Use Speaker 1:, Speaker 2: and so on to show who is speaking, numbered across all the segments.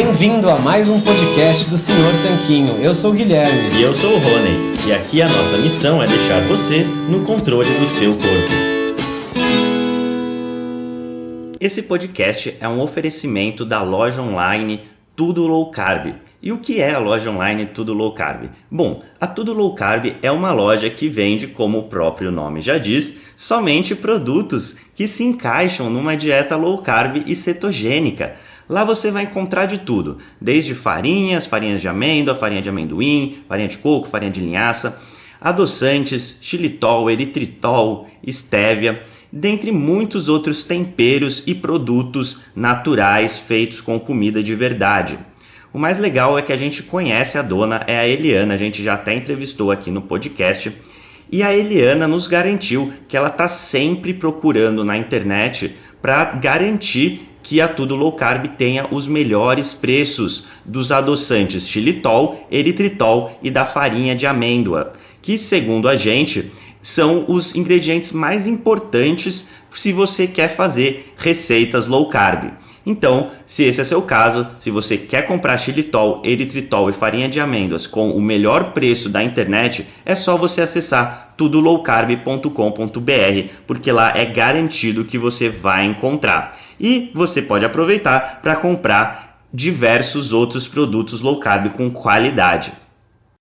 Speaker 1: Bem-vindo a mais um podcast do Senhor Tanquinho. Eu sou o Guilherme.
Speaker 2: E eu sou o Rony. E aqui a nossa missão é deixar você no controle do seu corpo. Esse podcast é um oferecimento da loja online Tudo Low Carb. E o que é a loja online Tudo Low Carb? Bom, a Tudo Low Carb é uma loja que vende, como o próprio nome já diz, somente produtos que se encaixam numa dieta low carb e cetogênica. Lá você vai encontrar de tudo, desde farinhas, farinhas de amêndoa, farinha de amendoim, farinha de coco, farinha de linhaça, adoçantes, xilitol, eritritol, estévia, dentre muitos outros temperos e produtos naturais feitos com comida de verdade. O mais legal é que a gente conhece a dona, é a Eliana, a gente já até entrevistou aqui no podcast. E a Eliana nos garantiu que ela está sempre procurando na internet para garantir que a Tudo Low Carb tenha os melhores preços dos adoçantes xilitol, eritritol e da farinha de amêndoa, que segundo a gente são os ingredientes mais importantes se você quer fazer receitas low carb. Então, se esse é seu caso, se você quer comprar xilitol, eritritol e farinha de amêndoas com o melhor preço da internet, é só você acessar tudolowcarb.com.br, porque lá é garantido que você vai encontrar. E você pode aproveitar para comprar diversos outros produtos low carb com qualidade.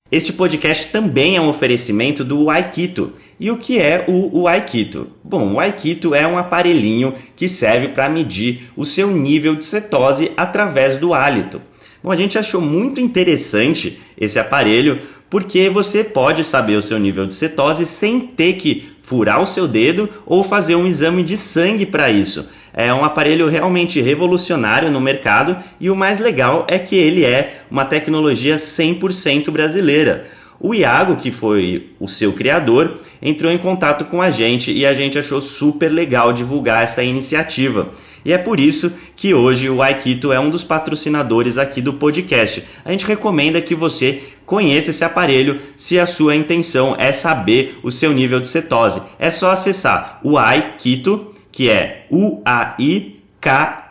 Speaker 2: Este podcast também é um oferecimento do Aikito. E o que é o, Aikito? Bom, o Aikito é um aparelhinho que serve para medir o seu nível de cetose através do hálito. Bom, a gente achou muito interessante esse aparelho porque você pode saber o seu nível de cetose sem ter que furar o seu dedo ou fazer um exame de sangue para isso. É um aparelho realmente revolucionário no mercado e o mais legal é que ele é uma tecnologia 100% brasileira. O Iago, que foi o seu criador, entrou em contato com a gente e a gente achou super legal divulgar essa iniciativa. E é por isso que hoje o Aikito é um dos patrocinadores aqui do podcast. A gente recomenda que você conheça esse aparelho se a sua intenção é saber o seu nível de cetose. É só acessar o Aikito, que é u a i k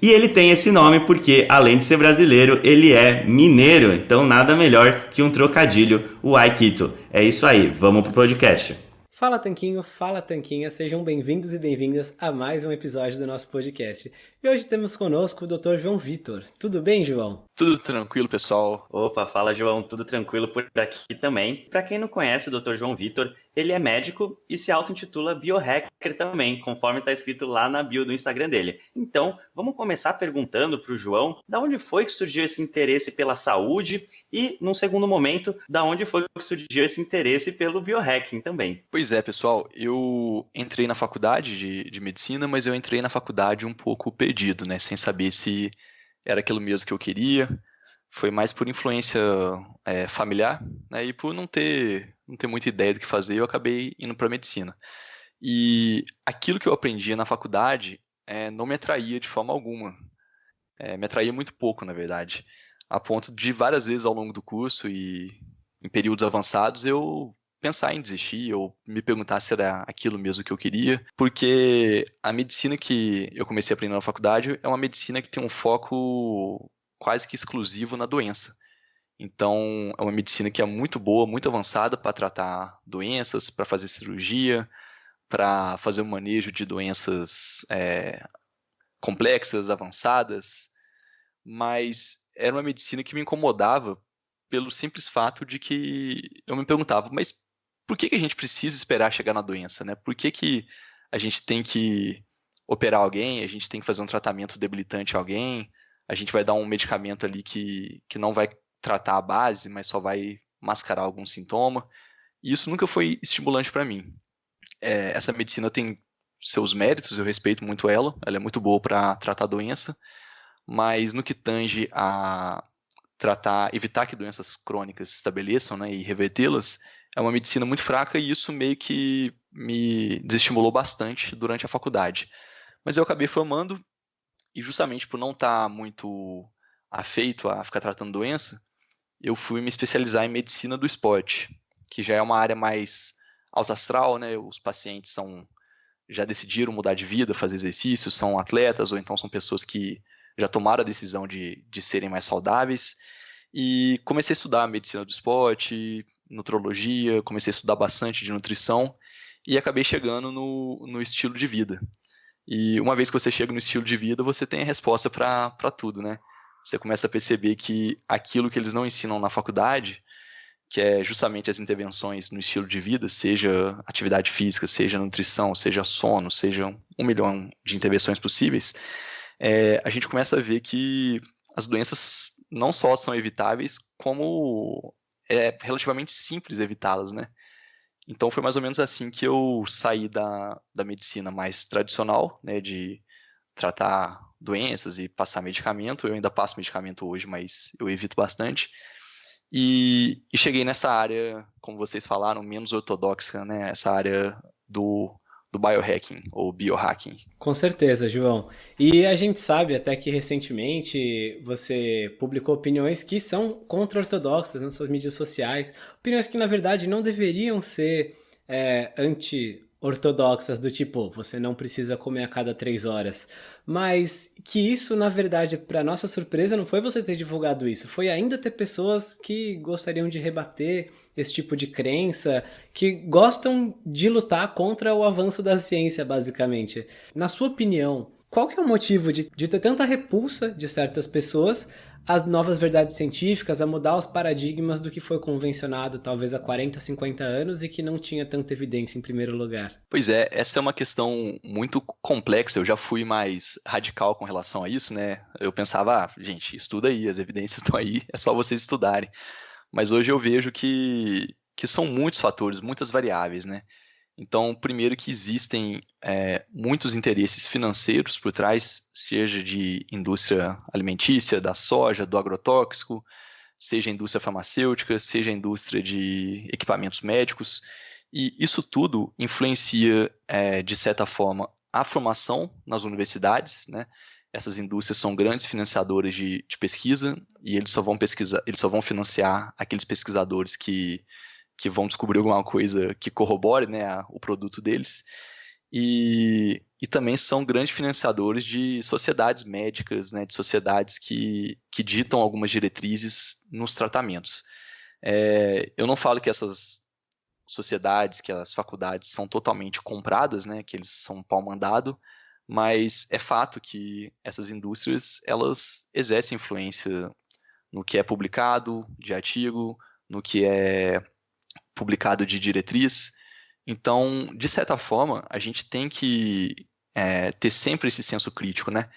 Speaker 2: e ele tem esse nome porque, além de ser brasileiro, ele é mineiro. Então, nada melhor que um trocadilho, o Aikito. É isso aí, vamos pro podcast.
Speaker 1: Fala Tanquinho, fala Tanquinha, sejam bem-vindos e bem-vindas a mais um episódio do nosso podcast. E hoje temos conosco o Dr. João Vitor. Tudo bem, João?
Speaker 3: Tudo tranquilo, pessoal.
Speaker 2: Opa, fala João, tudo tranquilo por aqui também. Para quem não conhece o Dr. João Vitor, ele é médico e se auto-intitula biohacker também, conforme está escrito lá na bio do Instagram dele. Então, vamos começar perguntando para o João da onde foi que surgiu esse interesse pela saúde e, num segundo momento, da onde foi que surgiu esse interesse pelo biohacking também.
Speaker 3: Pois é, pessoal, eu entrei na faculdade de, de medicina, mas eu entrei na faculdade um pouco perdido, né, sem saber se era aquilo mesmo que eu queria. Foi mais por influência é, familiar, né? E por não ter, não ter muita ideia do que fazer, eu acabei indo para medicina. E aquilo que eu aprendia na faculdade é, não me atraía de forma alguma. É, me atraía muito pouco, na verdade. A ponto de várias vezes ao longo do curso e em períodos avançados eu pensar em desistir ou me perguntar se era aquilo mesmo que eu queria, porque a medicina que eu comecei a aprender na faculdade é uma medicina que tem um foco quase que exclusivo na doença. Então, é uma medicina que é muito boa, muito avançada para tratar doenças, para fazer cirurgia, para fazer o um manejo de doenças é, complexas, avançadas, mas era uma medicina que me incomodava pelo simples fato de que eu me perguntava, mas por que, que a gente precisa esperar chegar na doença, né? Por que, que a gente tem que operar alguém, a gente tem que fazer um tratamento debilitante a alguém, a gente vai dar um medicamento ali que, que não vai tratar a base, mas só vai mascarar algum sintoma. E isso nunca foi estimulante para mim. É, essa medicina tem seus méritos, eu respeito muito ela, ela é muito boa para tratar doença, mas no que tange a tratar, evitar que doenças crônicas se estabeleçam né, e revertê-las, é uma medicina muito fraca e isso meio que me desestimulou bastante durante a faculdade. Mas eu acabei formando e justamente por não estar tá muito afeito a ficar tratando doença, eu fui me especializar em medicina do esporte, que já é uma área mais alta astral, né? Os pacientes são já decidiram mudar de vida, fazer exercício, são atletas ou então são pessoas que já tomaram a decisão de, de serem mais saudáveis. E comecei a estudar medicina do esporte, nutrologia, comecei a estudar bastante de nutrição e acabei chegando no, no estilo de vida. E uma vez que você chega no estilo de vida, você tem a resposta para tudo, né? Você começa a perceber que aquilo que eles não ensinam na faculdade, que é justamente as intervenções no estilo de vida, seja atividade física, seja nutrição, seja sono, seja um milhão de intervenções possíveis, é, a gente começa a ver que as doenças não só são evitáveis, como é relativamente simples evitá-las, né? Então foi mais ou menos assim que eu saí da, da medicina mais tradicional, né, de tratar doenças e passar medicamento. Eu ainda passo medicamento hoje, mas eu evito bastante. E, e cheguei nessa área, como vocês falaram, menos ortodoxa, né, essa área do do biohacking ou biohacking.
Speaker 1: Com certeza, João. E a gente sabe até que recentemente você publicou opiniões que são contra-ortodoxas nas suas mídias sociais, opiniões que na verdade não deveriam ser é, anti ortodoxas do tipo, você não precisa comer a cada três horas. Mas que isso, na verdade, para nossa surpresa, não foi você ter divulgado isso, foi ainda ter pessoas que gostariam de rebater esse tipo de crença, que gostam de lutar contra o avanço da ciência, basicamente. Na sua opinião, qual que é o motivo de, de ter tanta repulsa de certas pessoas as novas verdades científicas, a mudar os paradigmas do que foi convencionado talvez há 40, 50 anos e que não tinha tanta evidência em primeiro lugar.
Speaker 3: Pois é, essa é uma questão muito complexa. Eu já fui mais radical com relação a isso, né? Eu pensava, ah, gente, estuda aí, as evidências estão aí, é só vocês estudarem. Mas hoje eu vejo que, que são muitos fatores, muitas variáveis, né? Então, primeiro que existem é, muitos interesses financeiros por trás, seja de indústria alimentícia, da soja, do agrotóxico, seja indústria farmacêutica, seja indústria de equipamentos médicos, e isso tudo influencia, é, de certa forma, a formação nas universidades, né? Essas indústrias são grandes financiadores de, de pesquisa e eles só vão pesquisar, eles só vão financiar aqueles pesquisadores que que vão descobrir alguma coisa que corrobore né, a, o produto deles. E, e também são grandes financiadores de sociedades médicas, né, de sociedades que, que ditam algumas diretrizes nos tratamentos. É, eu não falo que essas sociedades, que as faculdades são totalmente compradas, né, que eles são pau mandado, mas é fato que essas indústrias elas exercem influência no que é publicado de artigo, no que é publicado de diretriz. Então, de certa forma, a gente tem que é, ter sempre esse senso crítico, né?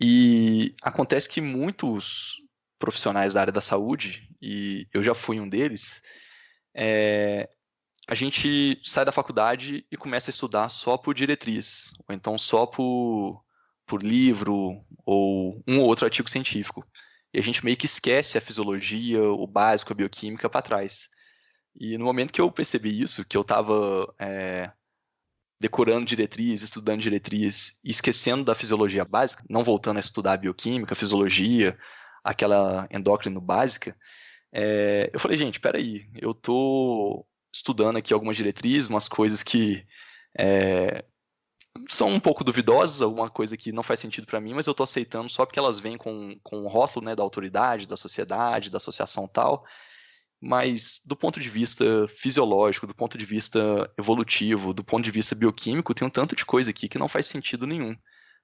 Speaker 3: E acontece que muitos profissionais da área da saúde, e eu já fui um deles, é, a gente sai da faculdade e começa a estudar só por diretriz, ou então só por, por livro, ou um ou outro artigo científico. E a gente meio que esquece a fisiologia, o básico, a bioquímica para trás. E no momento que eu percebi isso, que eu estava é, decorando diretriz, estudando diretriz e esquecendo da fisiologia básica, não voltando a estudar bioquímica, fisiologia, aquela endócrino básica, é, eu falei, gente, peraí, eu tô estudando aqui algumas diretrizes, umas coisas que é, são um pouco duvidosas, alguma coisa que não faz sentido para mim, mas eu estou aceitando só porque elas vêm com, com o rótulo né, da autoridade, da sociedade, da associação tal, mas do ponto de vista fisiológico, do ponto de vista evolutivo, do ponto de vista bioquímico, tem um tanto de coisa aqui que não faz sentido nenhum,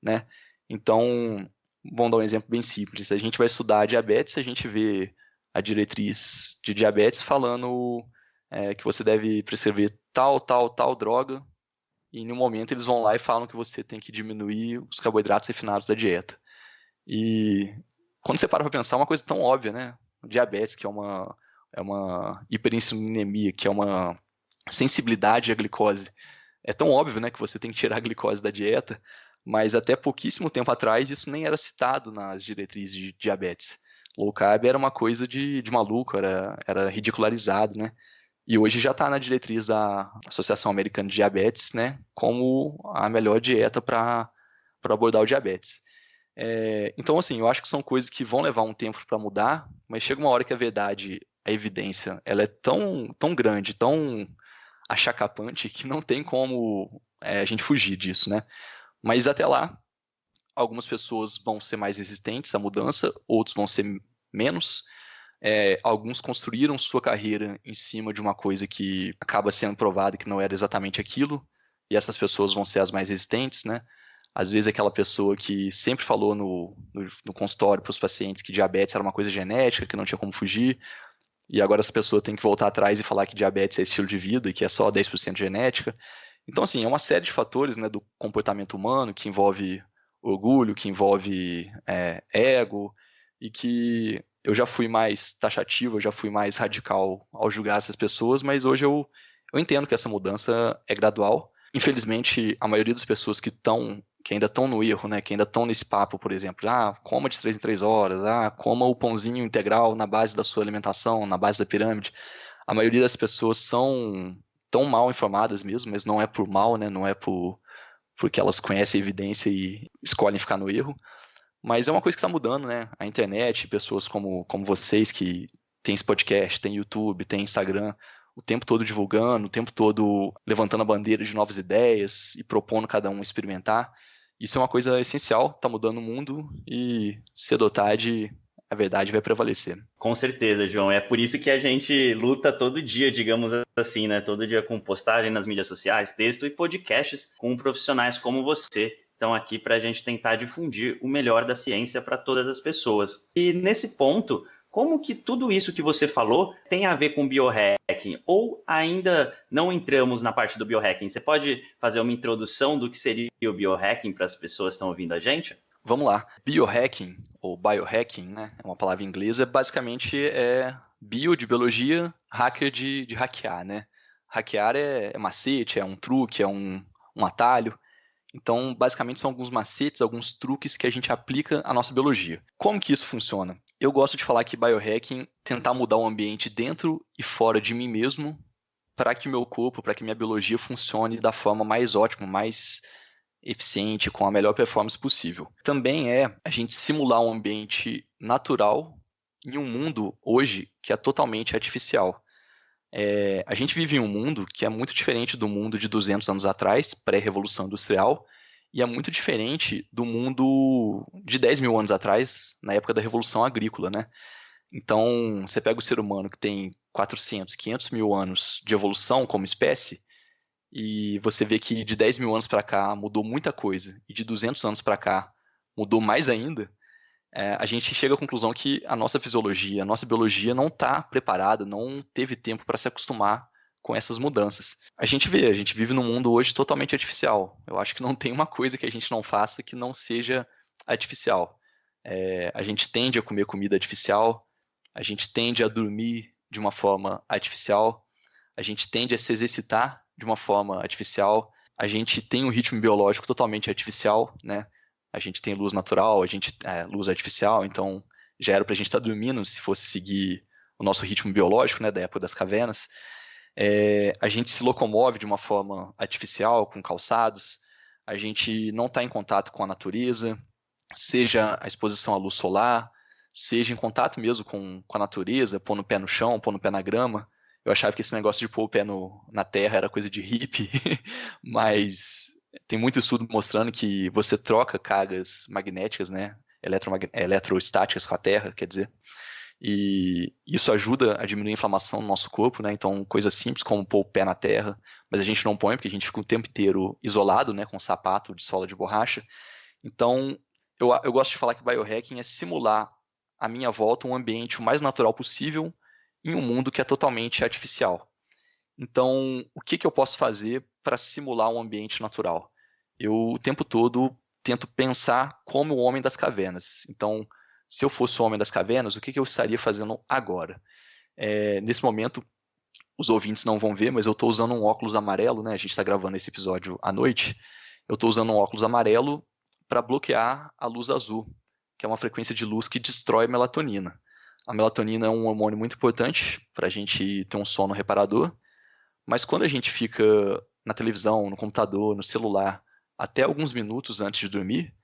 Speaker 3: né? Então, vamos dar um exemplo bem simples. Se a gente vai estudar diabetes, a gente vê a diretriz de diabetes falando é, que você deve prescrever tal, tal, tal droga, e em um momento eles vão lá e falam que você tem que diminuir os carboidratos refinados da dieta. E quando você para para pensar, é uma coisa tão óbvia, né? Diabetes, que é uma é uma hiperinsulinemia, que é uma sensibilidade à glicose. É tão óbvio, né, que você tem que tirar a glicose da dieta, mas até pouquíssimo tempo atrás isso nem era citado nas diretrizes de diabetes. Low carb era uma coisa de, de maluco, era, era ridicularizado, né? E hoje já está na diretriz da Associação Americana de Diabetes, né, como a melhor dieta para abordar o diabetes. É, então, assim, eu acho que são coisas que vão levar um tempo para mudar, mas chega uma hora que a verdade a evidência ela é tão, tão grande, tão achacapante, que não tem como é, a gente fugir disso, né? Mas até lá, algumas pessoas vão ser mais resistentes à mudança, outros vão ser menos. É, alguns construíram sua carreira em cima de uma coisa que acaba sendo provada que não era exatamente aquilo, e essas pessoas vão ser as mais resistentes, né? Às vezes aquela pessoa que sempre falou no, no, no consultório para os pacientes que diabetes era uma coisa genética, que não tinha como fugir, e agora essa pessoa tem que voltar atrás e falar que diabetes é estilo de vida e que é só 10% genética. Então, assim, é uma série de fatores né, do comportamento humano que envolve orgulho, que envolve é, ego, e que eu já fui mais taxativo, eu já fui mais radical ao julgar essas pessoas, mas hoje eu, eu entendo que essa mudança é gradual. Infelizmente, a maioria das pessoas que estão que ainda estão no erro, né, que ainda estão nesse papo, por exemplo, ah, coma de três em três horas, ah, coma o pãozinho integral na base da sua alimentação, na base da pirâmide. A maioria das pessoas são tão mal informadas mesmo, mas não é por mal, né, não é por porque elas conhecem a evidência e escolhem ficar no erro. Mas é uma coisa que está mudando, né? A internet, pessoas como, como vocês que tem esse podcast, tem YouTube, tem Instagram, o tempo todo divulgando, o tempo todo levantando a bandeira de novas ideias e propondo cada um experimentar. Isso é uma coisa essencial, está mudando o mundo e cedo ou tarde a verdade vai prevalecer.
Speaker 2: Com certeza, João. É por isso que a gente luta todo dia, digamos assim, né? Todo dia com postagem nas mídias sociais, texto e podcasts com profissionais como você. Estão aqui para a gente tentar difundir o melhor da ciência para todas as pessoas. E nesse ponto, como que tudo isso que você falou tem a ver com biohacking? Ou ainda não entramos na parte do biohacking? Você pode fazer uma introdução do que seria o biohacking para as pessoas que estão ouvindo a gente?
Speaker 3: Vamos lá. Biohacking, ou biohacking, né? É uma palavra inglesa, basicamente é bio de biologia, hacker de, de hackear, né? Hackear é, é macete, é um truque, é um, um atalho. Então, basicamente, são alguns macetes, alguns truques que a gente aplica à nossa biologia. Como que isso funciona? Eu gosto de falar que biohacking tentar mudar o ambiente dentro e fora de mim mesmo para que meu corpo, para que minha biologia funcione da forma mais ótima, mais eficiente, com a melhor performance possível. Também é a gente simular um ambiente natural em um mundo hoje que é totalmente artificial. É, a gente vive em um mundo que é muito diferente do mundo de 200 anos atrás, pré-revolução industrial, e é muito diferente do mundo de 10 mil anos atrás, na época da revolução agrícola, né? Então, você pega o ser humano que tem 400, 500 mil anos de evolução como espécie, e você vê que de 10 mil anos para cá mudou muita coisa, e de 200 anos para cá mudou mais ainda, é, a gente chega à conclusão que a nossa fisiologia, a nossa biologia não está preparada, não teve tempo para se acostumar com essas mudanças. A gente vê, a gente vive num mundo hoje totalmente artificial. Eu acho que não tem uma coisa que a gente não faça que não seja artificial. É, a gente tende a comer comida artificial, a gente tende a dormir de uma forma artificial, a gente tende a se exercitar de uma forma artificial, a gente tem um ritmo biológico totalmente artificial, né? A gente tem luz natural, a gente é, luz artificial, então já era para a gente estar tá dormindo se fosse seguir o nosso ritmo biológico, né, da época das cavernas. É, a gente se locomove de uma forma artificial, com calçados, a gente não está em contato com a natureza, seja a exposição à luz solar, seja em contato mesmo com, com a natureza, pôr no pé no chão, pôr no pé na grama. Eu achava que esse negócio de pôr o pé no, na terra era coisa de hippie, mas tem muito estudo mostrando que você troca cargas magnéticas, né, eletrostáticas com a Terra, quer dizer, e isso ajuda a diminuir a inflamação no nosso corpo, né? Então, coisas simples como pôr o pé na terra, mas a gente não põe porque a gente fica o tempo inteiro isolado, né, com sapato de sola de borracha. Então, eu, eu gosto de falar que biohacking é simular à minha volta um ambiente o mais natural possível em um mundo que é totalmente artificial. Então, o que, que eu posso fazer para simular um ambiente natural? Eu, o tempo todo, tento pensar como o homem das cavernas. Então, se eu fosse o homem das cavernas, o que, que eu estaria fazendo agora? É, nesse momento, os ouvintes não vão ver, mas eu estou usando um óculos amarelo, né? A gente está gravando esse episódio à noite. Eu estou usando um óculos amarelo para bloquear a luz azul, que é uma frequência de luz que destrói melatonina. A melatonina é um hormônio muito importante para a gente ter um sono reparador mas quando a gente fica na televisão, no computador, no celular, até alguns minutos antes de dormir,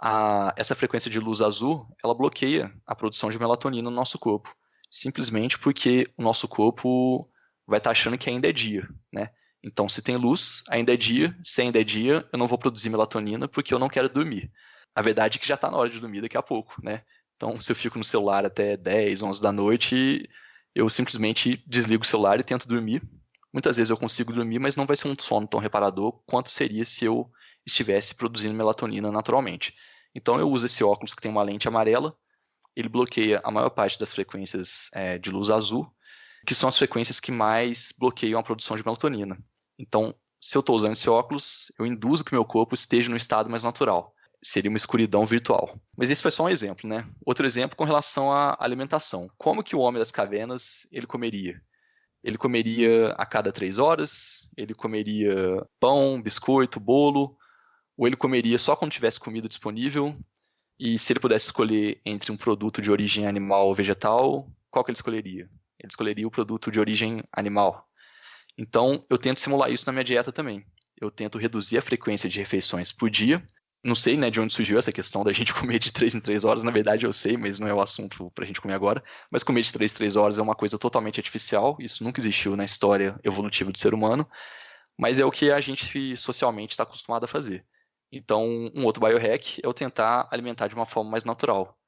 Speaker 3: a, essa frequência de luz azul, ela bloqueia a produção de melatonina no nosso corpo. Simplesmente porque o nosso corpo vai estar tá achando que ainda é dia, né? Então, se tem luz, ainda é dia. Se ainda é dia, eu não vou produzir melatonina porque eu não quero dormir. A verdade é que já está na hora de dormir daqui a pouco, né? Então, se eu fico no celular até 10, 11 da noite, eu simplesmente desligo o celular e tento dormir. Muitas vezes eu consigo dormir, mas não vai ser um sono tão reparador quanto seria se eu estivesse produzindo melatonina naturalmente. Então, eu uso esse óculos que tem uma lente amarela, ele bloqueia a maior parte das frequências é, de luz azul, que são as frequências que mais bloqueiam a produção de melatonina. Então, se eu estou usando esse óculos, eu induzo que meu corpo esteja no estado mais natural. Seria uma escuridão virtual. Mas esse foi só um exemplo, né? Outro exemplo com relação à alimentação. Como que o homem das cavernas ele comeria? Ele comeria a cada três horas, ele comeria pão, biscoito, bolo, ou ele comeria só quando tivesse comida disponível, e se ele pudesse escolher entre um produto de origem animal ou vegetal, qual que ele escolheria? Ele escolheria o produto de origem animal. Então, eu tento simular isso na minha dieta também. Eu tento reduzir a frequência de refeições por dia. Não sei né, de onde surgiu essa questão da gente comer de 3 em 3 horas. Na verdade, eu sei, mas não é o assunto para a gente comer agora. Mas comer de 3 em 3 horas é uma coisa totalmente artificial. Isso nunca existiu na história evolutiva do ser humano. Mas é o que a gente socialmente está acostumado a fazer. Então, um outro biohack é eu tentar alimentar de uma forma mais natural,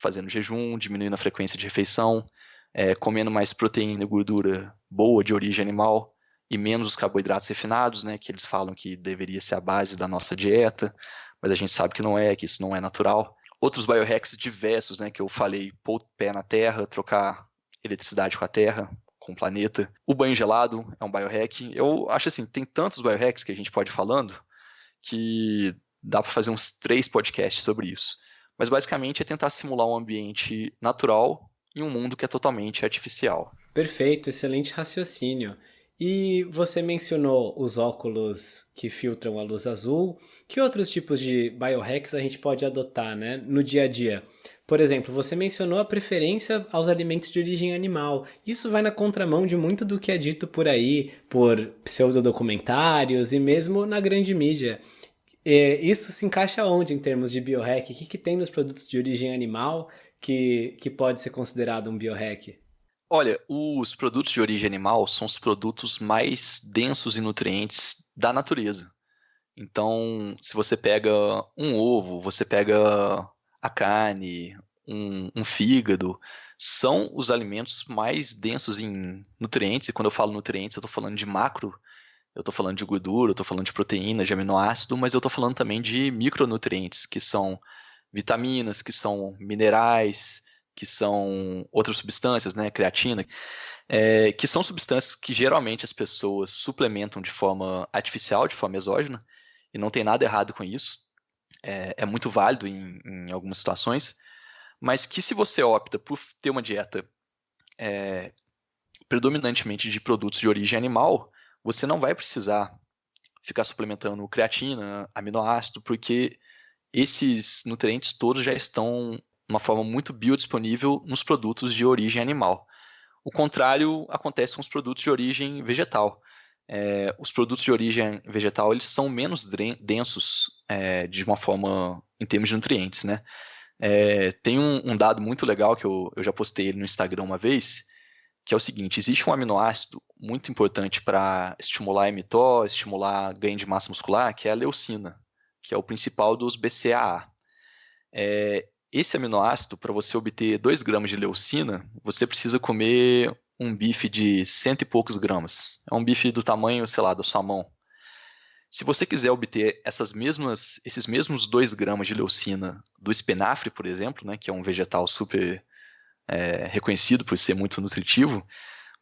Speaker 3: fazendo jejum, diminuindo a frequência de refeição, é, comendo mais proteína e gordura boa de origem animal e menos os carboidratos refinados, né, que eles falam que deveria ser a base da nossa dieta, mas a gente sabe que não é, que isso não é natural. Outros biohacks diversos, né, que eu falei, pôr o pé na terra, trocar eletricidade com a terra, com o planeta. O banho gelado é um biohack. Eu acho assim, tem tantos biohacks que a gente pode ir falando, que dá para fazer uns três podcasts sobre isso. Mas basicamente é tentar simular um ambiente natural em um mundo que é totalmente artificial.
Speaker 1: Perfeito, excelente raciocínio. E você mencionou os óculos que filtram a luz azul. Que outros tipos de biohacks a gente pode adotar né, no dia a dia? Por exemplo, você mencionou a preferência aos alimentos de origem animal. Isso vai na contramão de muito do que é dito por aí, por pseudodocumentários e mesmo na grande mídia. E isso se encaixa onde em termos de biohack? O que, que tem nos produtos de origem animal que, que pode ser considerado um biohack?
Speaker 3: Olha, os produtos de origem animal são os produtos mais densos em nutrientes da natureza. Então, se você pega um ovo, você pega a carne, um, um, fígado, são os alimentos mais densos em nutrientes. E quando eu falo nutrientes, eu estou falando de macro, eu estou falando de gordura, eu estou falando de proteína, de aminoácido, mas eu estou falando também de micronutrientes, que são vitaminas, que são minerais, que são outras substâncias, né, creatina, é, que são substâncias que geralmente as pessoas suplementam de forma artificial, de forma exógena, e não tem nada errado com isso. É, é muito válido em, em, algumas situações, mas que se você opta por ter uma dieta é, predominantemente de produtos de origem animal, você não vai precisar ficar suplementando creatina, aminoácido, porque esses nutrientes todos já estão uma forma muito biodisponível nos produtos de origem animal. O contrário acontece com os produtos de origem vegetal é, os produtos de origem vegetal eles são menos densos é, de uma forma em termos de nutrientes, né? É, tem um, um, dado muito legal que eu, eu já postei ele no Instagram uma vez, que é o seguinte: existe um aminoácido muito importante para estimular a mTOR, estimular ganho de massa muscular, que é a leucina, que é o principal dos BCAA. É, esse aminoácido, para você obter 2 gramas de leucina, você precisa comer um bife de cento e poucos gramas. É um bife do tamanho, sei lá, da sua mão. Se você quiser obter essas mesmas, esses mesmos 2 gramas de leucina do espinafre, por exemplo, né, que é um vegetal super é, reconhecido por ser muito nutritivo,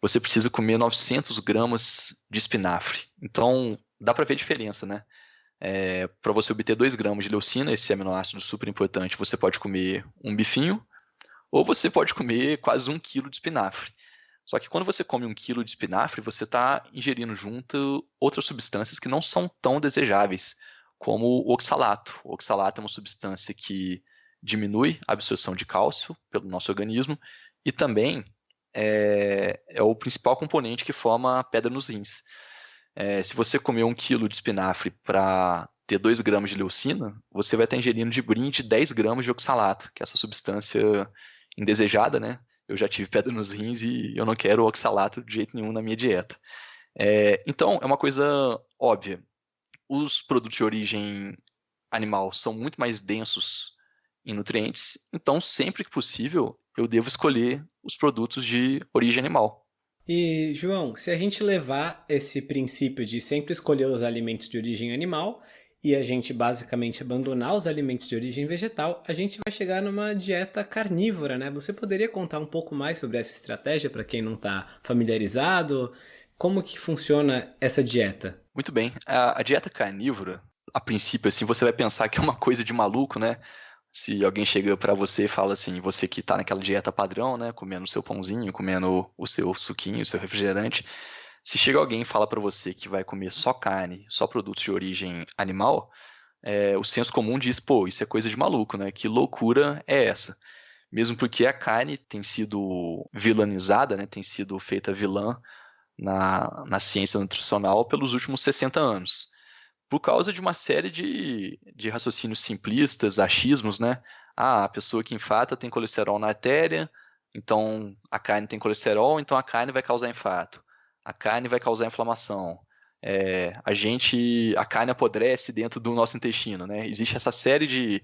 Speaker 3: você precisa comer 900 gramas de espinafre. Então, dá para ver a diferença, né? É, para você obter 2 gramas de leucina, esse aminoácido super importante, você pode comer um bifinho, ou você pode comer quase um quilo de espinafre. Só que quando você come um quilo de espinafre, você está ingerindo junto outras substâncias que não são tão desejáveis, como o oxalato. O oxalato é uma substância que diminui a absorção de cálcio pelo nosso organismo e também é, é o principal componente que forma a pedra nos rins. É, se você comer um quilo de espinafre para ter 2 gramas de leucina, você vai estar ingerindo de brinde 10 gramas de oxalato, que é essa substância indesejada, né? eu já tive pedra nos rins e eu não quero oxalato de jeito nenhum na minha dieta. É, então, é uma coisa óbvia. Os produtos de origem animal são muito mais densos em nutrientes, então, sempre que possível, eu devo escolher os produtos de origem animal.
Speaker 1: E, João, se a gente levar esse princípio de sempre escolher os alimentos de origem animal e a gente basicamente abandonar os alimentos de origem vegetal, a gente vai chegar numa dieta carnívora, né? Você poderia contar um pouco mais sobre essa estratégia para quem não está familiarizado? Como que funciona essa dieta?
Speaker 3: Muito bem. A, a dieta carnívora, a princípio, assim, você vai pensar que é uma coisa de maluco, né? Se alguém chega para você e fala assim, você que está naquela dieta padrão, né, comendo o seu pãozinho, comendo o seu suquinho, o seu refrigerante, se chega alguém e fala para você que vai comer só carne, só produtos de origem animal, é, o senso comum diz, pô, isso é coisa de maluco, né? Que loucura é essa? Mesmo porque a carne tem sido vilanizada, né? Tem sido feita vilã na, na ciência nutricional pelos últimos 60 anos por causa de uma série de, de raciocínios simplistas, achismos, né? Ah, a pessoa que infata tem colesterol na artéria, então a carne tem colesterol, então a carne vai causar infarto. A carne vai causar inflamação. É, a gente, a carne apodrece dentro do nosso intestino, né? Existe essa série de,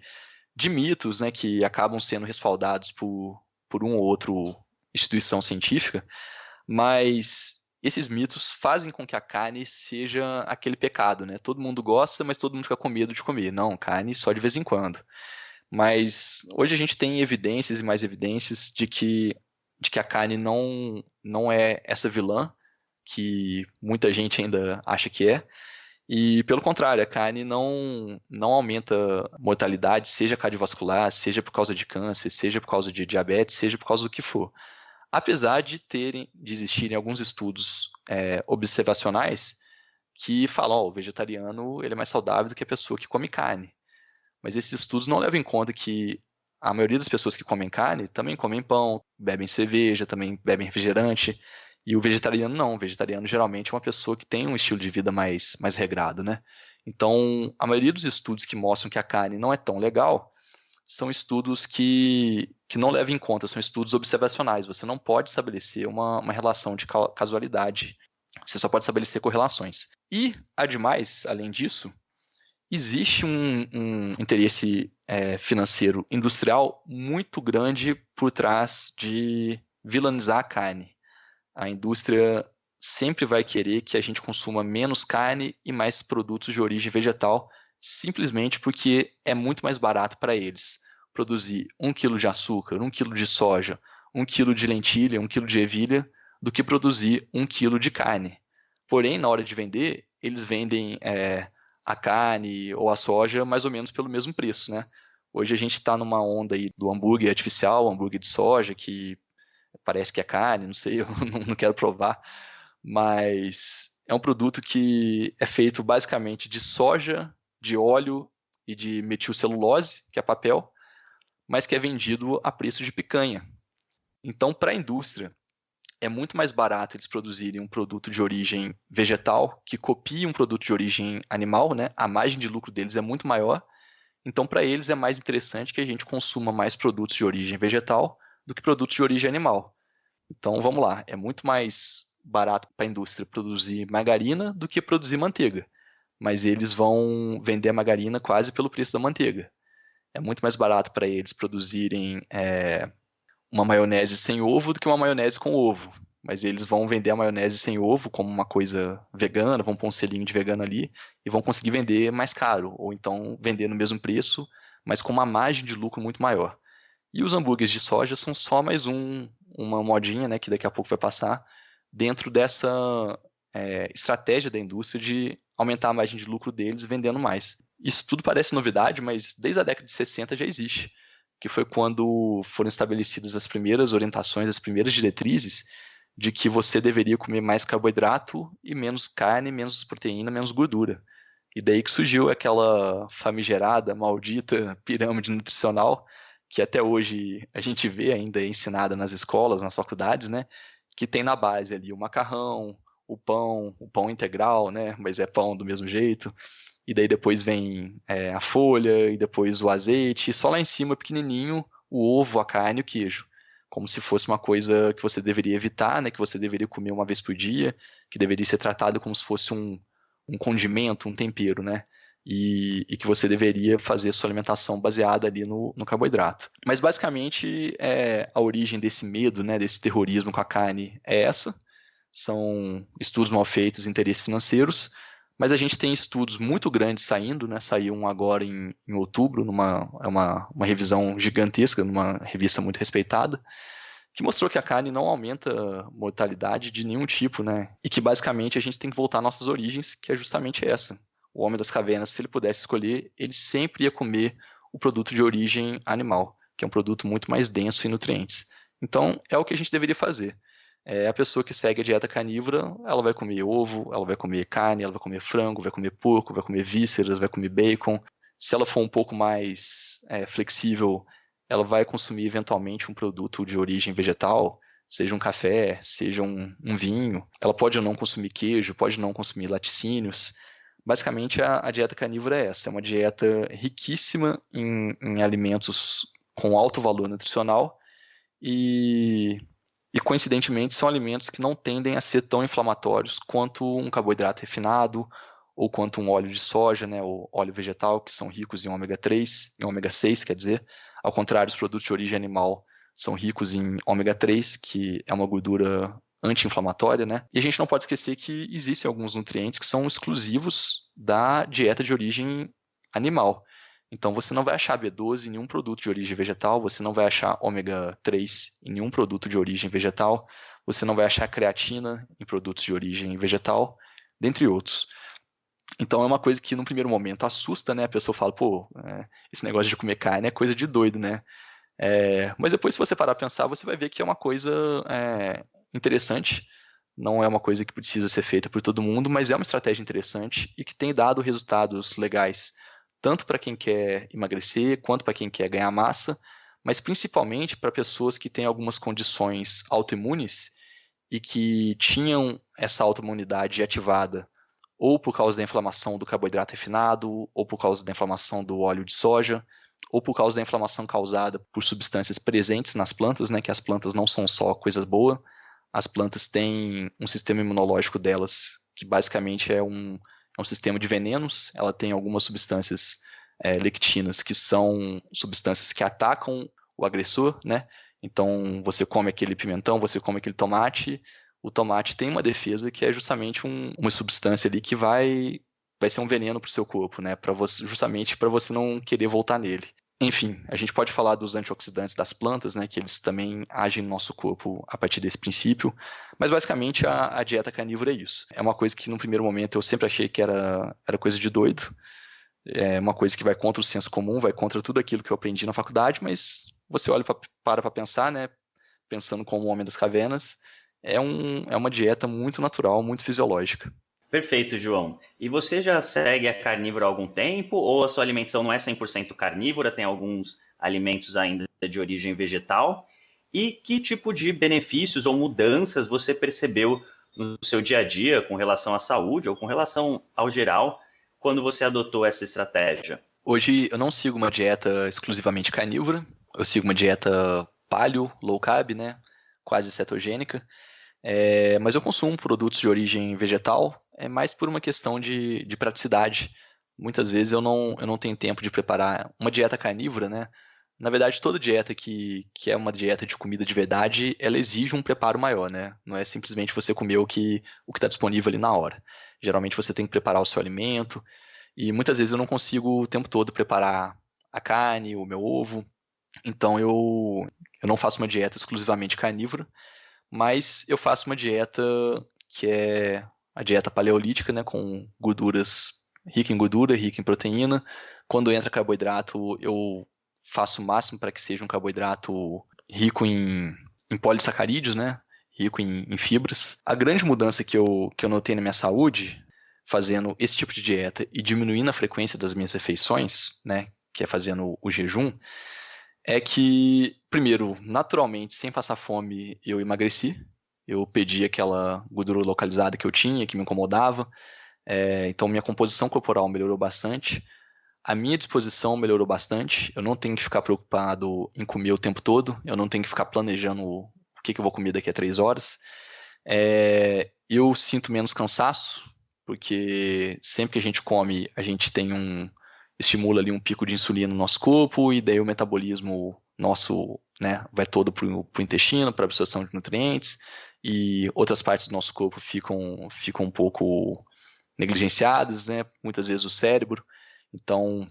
Speaker 3: de mitos, né, que acabam sendo respaldados por, por um ou outro instituição científica, mas esses mitos fazem com que a carne seja aquele pecado, né? Todo mundo gosta, mas todo mundo fica com medo de comer. Não, carne só de vez em quando. Mas hoje a gente tem evidências e mais evidências de que, de que a carne não, não é essa vilã que muita gente ainda acha que é. E pelo contrário, a carne não, não aumenta mortalidade, seja cardiovascular, seja por causa de câncer, seja por causa de diabetes, seja por causa do que for apesar de terem, de existirem alguns estudos é, observacionais que falam, oh, o vegetariano ele é mais saudável do que a pessoa que come carne. Mas esses estudos não levam em conta que a maioria das pessoas que comem carne também comem pão, bebem cerveja, também bebem refrigerante. E o vegetariano não. O vegetariano geralmente é uma pessoa que tem um estilo de vida mais, mais regrado, né? Então, a maioria dos estudos que mostram que a carne não é tão legal são estudos que, que não levam em conta, são estudos observacionais. Você não pode estabelecer uma, uma relação de casualidade. Você só pode estabelecer correlações. E, ademais, além disso, existe um, um interesse é, financeiro industrial muito grande por trás de vilanizar a carne. A indústria sempre vai querer que a gente consuma menos carne e mais produtos de origem vegetal, simplesmente porque é muito mais barato para eles produzir um quilo de açúcar, um quilo de soja, um quilo de lentilha, um quilo de ervilha, do que produzir um quilo de carne. Porém, na hora de vender, eles vendem é, a carne ou a soja mais ou menos pelo mesmo preço, né? Hoje a gente está numa onda aí do hambúrguer artificial, hambúrguer de soja, que parece que é carne, não sei, eu não quero provar, mas é um produto que é feito basicamente de soja, de óleo e de metilcelulose, que é papel, mas que é vendido a preço de picanha. Então, para a indústria, é muito mais barato eles produzirem um produto de origem vegetal que copie um produto de origem animal, né? A margem de lucro deles é muito maior. Então, para eles é mais interessante que a gente consuma mais produtos de origem vegetal do que produtos de origem animal. Então, vamos lá, é muito mais barato para a indústria produzir margarina do que produzir manteiga. Mas eles vão vender a margarina quase pelo preço da manteiga é muito mais barato para eles produzirem é, uma maionese sem ovo do que uma maionese com ovo. Mas eles vão vender a maionese sem ovo como uma coisa vegana, vão pôr um selinho de vegano ali e vão conseguir vender mais caro, ou então vender no mesmo preço, mas com uma margem de lucro muito maior. E os hambúrgueres de soja são só mais um, uma modinha, né, que daqui a pouco vai passar, dentro dessa é, estratégia da indústria de aumentar a margem de lucro deles vendendo mais. Isso tudo parece novidade, mas desde a década de 60 já existe, que foi quando foram estabelecidas as primeiras orientações, as primeiras diretrizes de que você deveria comer mais carboidrato e menos carne, menos proteína, menos gordura. E daí que surgiu aquela famigerada, maldita pirâmide nutricional que até hoje a gente vê ainda ensinada nas escolas, nas faculdades, né? Que tem na base ali o macarrão, o pão, o pão integral, né? Mas é pão do mesmo jeito. E daí depois vem é, a folha, e depois o azeite, e só lá em cima, pequenininho, o ovo, a carne e o queijo. como se fosse uma coisa que você deveria evitar, né, que você deveria comer uma vez por dia, que deveria ser tratado como se fosse um, um condimento, um tempero, né? E, e, que você deveria fazer sua alimentação baseada ali no, no carboidrato. Mas basicamente é, a origem desse medo, né, desse terrorismo com a carne é essa. São estudos mal feitos, interesses financeiros, mas a gente tem estudos muito grandes saindo, né? Saiu um agora em, em outubro, numa é uma, uma revisão gigantesca, numa revista muito respeitada, que mostrou que a carne não aumenta mortalidade de nenhum tipo, né? E que basicamente a gente tem que voltar às nossas origens, que é justamente essa. O homem das cavernas, se ele pudesse escolher, ele sempre ia comer o produto de origem animal, que é um produto muito mais denso em nutrientes. Então, é o que a gente deveria fazer. É, a pessoa que segue a dieta carnívora, ela vai comer ovo, ela vai comer carne, ela vai comer frango, vai comer porco, vai comer vísceras, vai comer bacon. Se ela for um pouco mais é, flexível, ela vai consumir eventualmente um produto de origem vegetal, seja um café, seja um, um vinho. Ela pode ou não consumir queijo, pode não consumir laticínios. Basicamente, a, a dieta carnívora é essa: é uma dieta riquíssima em, em alimentos com alto valor nutricional e e coincidentemente são alimentos que não tendem a ser tão inflamatórios quanto um carboidrato refinado ou quanto um óleo de soja, né, ou óleo vegetal, que são ricos em ômega 3, em ômega 6, quer dizer, ao contrário, os produtos de origem animal são ricos em ômega 3, que é uma gordura anti-inflamatória, né? E a gente não pode esquecer que existem alguns nutrientes que são exclusivos da dieta de origem animal. Então você não vai achar B12 em nenhum produto de origem vegetal, você não vai achar ômega 3 em nenhum produto de origem vegetal, você não vai achar creatina em produtos de origem vegetal, dentre outros. Então é uma coisa que no primeiro momento assusta, né? A pessoa fala, pô, é, esse negócio de comer carne é coisa de doido, né? É, mas depois, se você parar para pensar, você vai ver que é uma coisa é, interessante. Não é uma coisa que precisa ser feita por todo mundo, mas é uma estratégia interessante e que tem dado resultados legais tanto para quem quer emagrecer quanto para quem quer ganhar massa, mas principalmente para pessoas que têm algumas condições autoimunes e que tinham essa autoimunidade ativada ou por causa da inflamação do carboidrato refinado, ou por causa da inflamação do óleo de soja, ou por causa da inflamação causada por substâncias presentes nas plantas, né, que as plantas não são só coisas boas, as plantas têm um sistema imunológico delas que basicamente é um, é um sistema de venenos, ela tem algumas substâncias é, lectinas que são substâncias que atacam o agressor, né? Então, você come aquele pimentão, você come aquele tomate, o tomate tem uma defesa que é justamente um, uma substância ali que vai vai ser um veneno para o seu corpo, né? Para você justamente para você não querer voltar nele. Enfim, a gente pode falar dos antioxidantes das plantas, né, que eles também agem no nosso corpo a partir desse princípio, mas basicamente a, a, dieta carnívora é isso. É uma coisa que no primeiro momento eu sempre achei que era, era coisa de doido, é uma coisa que vai contra o senso comum, vai contra tudo aquilo que eu aprendi na faculdade, mas você olha pra, para para pensar, né, pensando como um homem das cavernas, é, um, é uma dieta muito natural, muito fisiológica.
Speaker 2: Perfeito, João. E você já segue a carnívora há algum tempo ou a sua alimentação não é 100% carnívora, tem alguns alimentos ainda de origem vegetal? E que tipo de benefícios ou mudanças você percebeu no seu dia a dia com relação à saúde ou com relação ao geral quando você adotou essa estratégia?
Speaker 3: Hoje eu não sigo uma dieta exclusivamente carnívora, eu sigo uma dieta paleo, low carb, né? Quase cetogênica. É, mas eu consumo produtos de origem vegetal, é mais por uma questão de, de praticidade. Muitas vezes eu não, eu não tenho tempo de preparar uma dieta carnívora, né? Na verdade, toda dieta que, que é uma dieta de comida de verdade, ela exige um preparo maior, né? Não é simplesmente você comer o que o está disponível ali na hora. Geralmente você tem que preparar o seu alimento, e muitas vezes eu não consigo o tempo todo preparar a carne, o meu ovo. Então eu, eu não faço uma dieta exclusivamente carnívora, mas eu faço uma dieta que é a dieta paleolítica, né, com gorduras rica em gordura, rica em proteína. Quando entra carboidrato, eu faço o máximo para que seja um carboidrato rico em, em polissacarídeos, né, rico em, em, fibras. A grande mudança que eu, que eu notei na minha saúde, fazendo esse tipo de dieta e diminuindo a frequência das minhas refeições, né, que é fazendo o jejum, é que, primeiro, naturalmente, sem passar fome, eu emagreci. Eu perdi aquela gordura localizada que eu tinha, que me incomodava. É, então, minha composição corporal melhorou bastante. a minha disposição melhorou bastante. Eu não tenho que ficar preocupado em comer o tempo todo. Eu não tenho que ficar planejando o que, que eu vou comer daqui a três horas. É, eu sinto menos cansaço, porque sempre que a gente come, a gente tem um estimula ali um pico de insulina no nosso corpo e daí o metabolismo nosso, né, vai todo para o intestino, para absorção de nutrientes e outras partes do nosso corpo ficam ficam um pouco negligenciadas, né? Muitas vezes o cérebro. Então,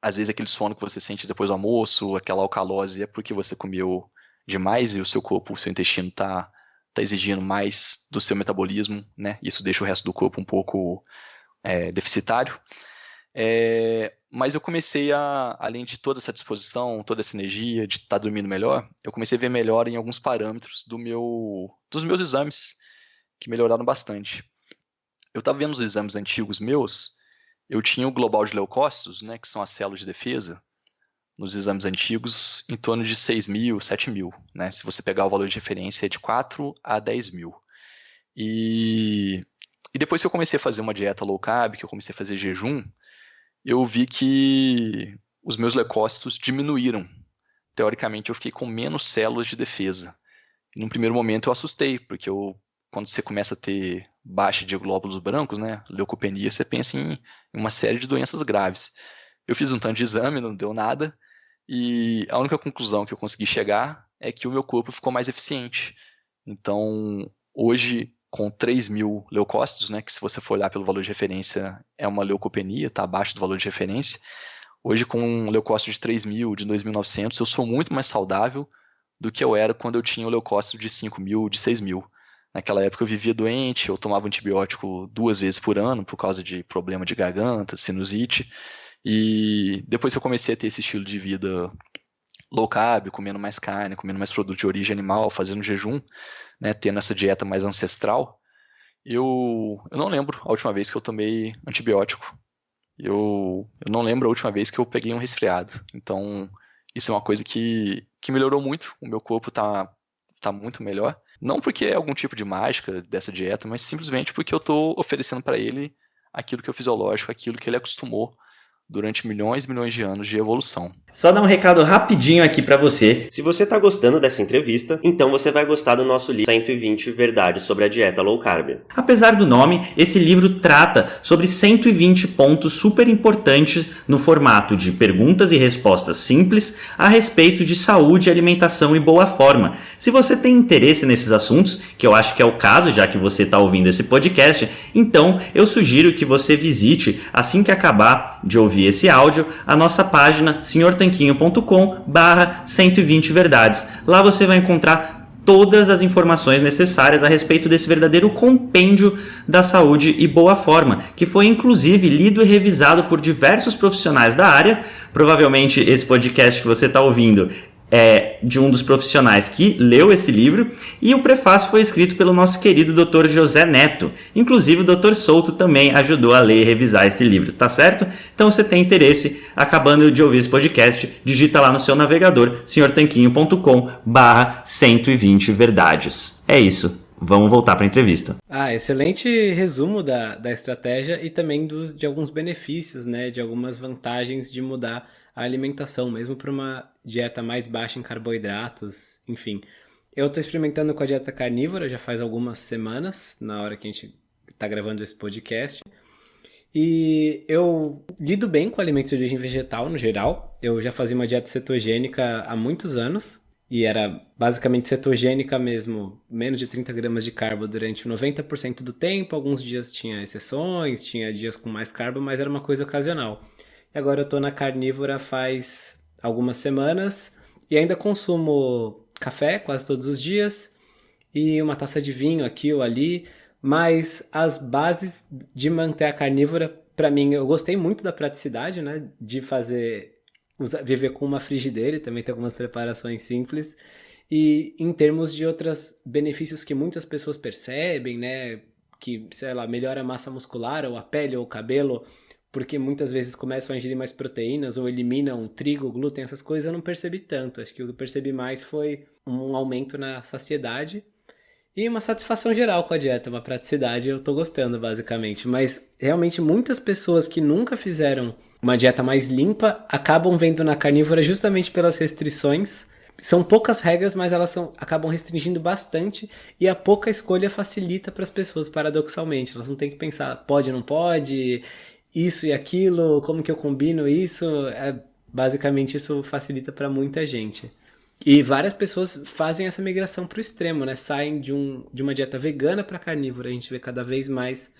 Speaker 3: às vezes aquele sono que você sente depois do almoço, aquela alcalose, é porque você comeu demais e o seu corpo, o seu intestino está tá exigindo mais do seu metabolismo, né? Isso deixa o resto do corpo um pouco é, deficitário. É, mas eu comecei a, além de toda essa disposição, toda essa energia de estar tá dormindo melhor, eu comecei a ver melhor em alguns parâmetros do meu, dos meus exames, que melhoraram bastante. Eu estava vendo os exames antigos meus, eu tinha o global de leucócitos, né, que são as células de defesa, nos exames antigos, em torno de 6 mil, 7 mil. Né? Se você pegar o valor de referência, é de 4 a 10 mil. E, e depois que eu comecei a fazer uma dieta low carb, que eu comecei a fazer jejum, eu vi que os meus leucócitos diminuíram. Teoricamente, eu fiquei com menos células de defesa. E num primeiro momento eu assustei, porque eu, quando você começa a ter baixa de glóbulos brancos, né, leucopenia, você pensa em uma série de doenças graves. Eu fiz um tanto de exame, não deu nada, e a única conclusão que eu consegui chegar é que o meu corpo ficou mais eficiente. Então, hoje, com 3 mil leucócitos, né, que se você for olhar pelo valor de referência é uma leucopenia, está abaixo do valor de referência. Hoje, com um leucócito de 3 mil, de 2.900, eu sou muito mais saudável do que eu era quando eu tinha o leucócito de 5 mil, de 6 mil. Naquela época eu vivia doente, eu tomava antibiótico duas vezes por ano por causa de problema de garganta, sinusite. E depois que eu comecei a ter esse estilo de vida low carb, comendo mais carne, comendo mais produto de origem animal, fazendo jejum, né, tendo essa dieta mais ancestral, eu, eu não lembro a última vez que eu tomei antibiótico. Eu, eu não lembro a última vez que eu peguei um resfriado. Então, isso é uma coisa que, que melhorou muito. O meu corpo tá, tá muito melhor. Não porque é algum tipo de mágica dessa dieta, mas simplesmente porque eu estou oferecendo para ele aquilo que é fisiológico, aquilo que ele acostumou durante milhões e milhões de anos de evolução.
Speaker 2: Só dar um recado rapidinho aqui para você. Se você está gostando dessa entrevista, então você vai gostar do nosso livro 120 Verdades sobre a Dieta Low Carb. Apesar do nome, esse livro trata sobre 120 pontos super importantes no formato de perguntas e respostas simples a respeito de saúde, alimentação e boa forma. Se você tem interesse nesses assuntos, que eu acho que é o caso, já que você está ouvindo esse podcast, então eu sugiro que você visite assim que acabar de ouvir ouvir esse áudio, a nossa página senhortanquinho.com barra 120 verdades. Lá você vai encontrar todas as informações necessárias a respeito desse verdadeiro compêndio da saúde e boa forma, que foi inclusive lido e revisado por diversos profissionais da área. Provavelmente esse podcast que você está ouvindo é, de um dos profissionais que leu esse livro, e o prefácio foi escrito pelo nosso querido Dr. José Neto. Inclusive, o Dr. Souto também ajudou a ler e revisar esse livro, tá certo? Então, se você tem interesse, acabando de ouvir esse podcast, digita lá no seu navegador, senhortanquinho.com barra 120 verdades. É isso. Vamos voltar para a entrevista.
Speaker 1: Ah, excelente resumo da, da estratégia e também do, de alguns benefícios, né? De algumas vantagens de mudar a alimentação, mesmo para uma dieta mais baixa em carboidratos, enfim. Eu estou experimentando com a dieta carnívora já faz algumas semanas, na hora que a gente está gravando esse podcast. E eu lido bem com alimentos de origem vegetal no geral. Eu já fazia uma dieta cetogênica há muitos anos. E era basicamente cetogênica mesmo, menos de 30 gramas de carbo durante 90% do tempo. Alguns dias tinha exceções, tinha dias com mais carbo, mas era uma coisa ocasional. E agora eu tô na carnívora faz algumas semanas e ainda consumo café quase todos os dias e uma taça de vinho aqui ou ali, mas as bases de manter a carnívora, para mim, eu gostei muito da praticidade, né, de fazer usar, viver com uma frigideira e também ter algumas preparações simples. E em termos de outros benefícios que muitas pessoas percebem, né, que, sei lá, melhora a massa muscular ou a pele ou o cabelo, porque muitas vezes começam a ingerir mais proteínas ou eliminam trigo, glúten, essas coisas, eu não percebi tanto. Acho que o que eu percebi mais foi um aumento na saciedade E uma satisfação geral com a dieta, uma praticidade, eu tô gostando, basicamente. Mas realmente muitas pessoas que nunca fizeram uma dieta mais limpa acabam vendo na carnívora justamente pelas restrições. São poucas regras, mas elas são, acabam restringindo bastante e a pouca escolha facilita para as pessoas, paradoxalmente. Elas não têm que pensar, pode, não pode, isso e aquilo, como que eu combino isso. É, basicamente, isso facilita para muita gente. E várias pessoas fazem essa migração para o extremo, né? Saem de, um, de uma dieta vegana para carnívora. A gente vê cada vez mais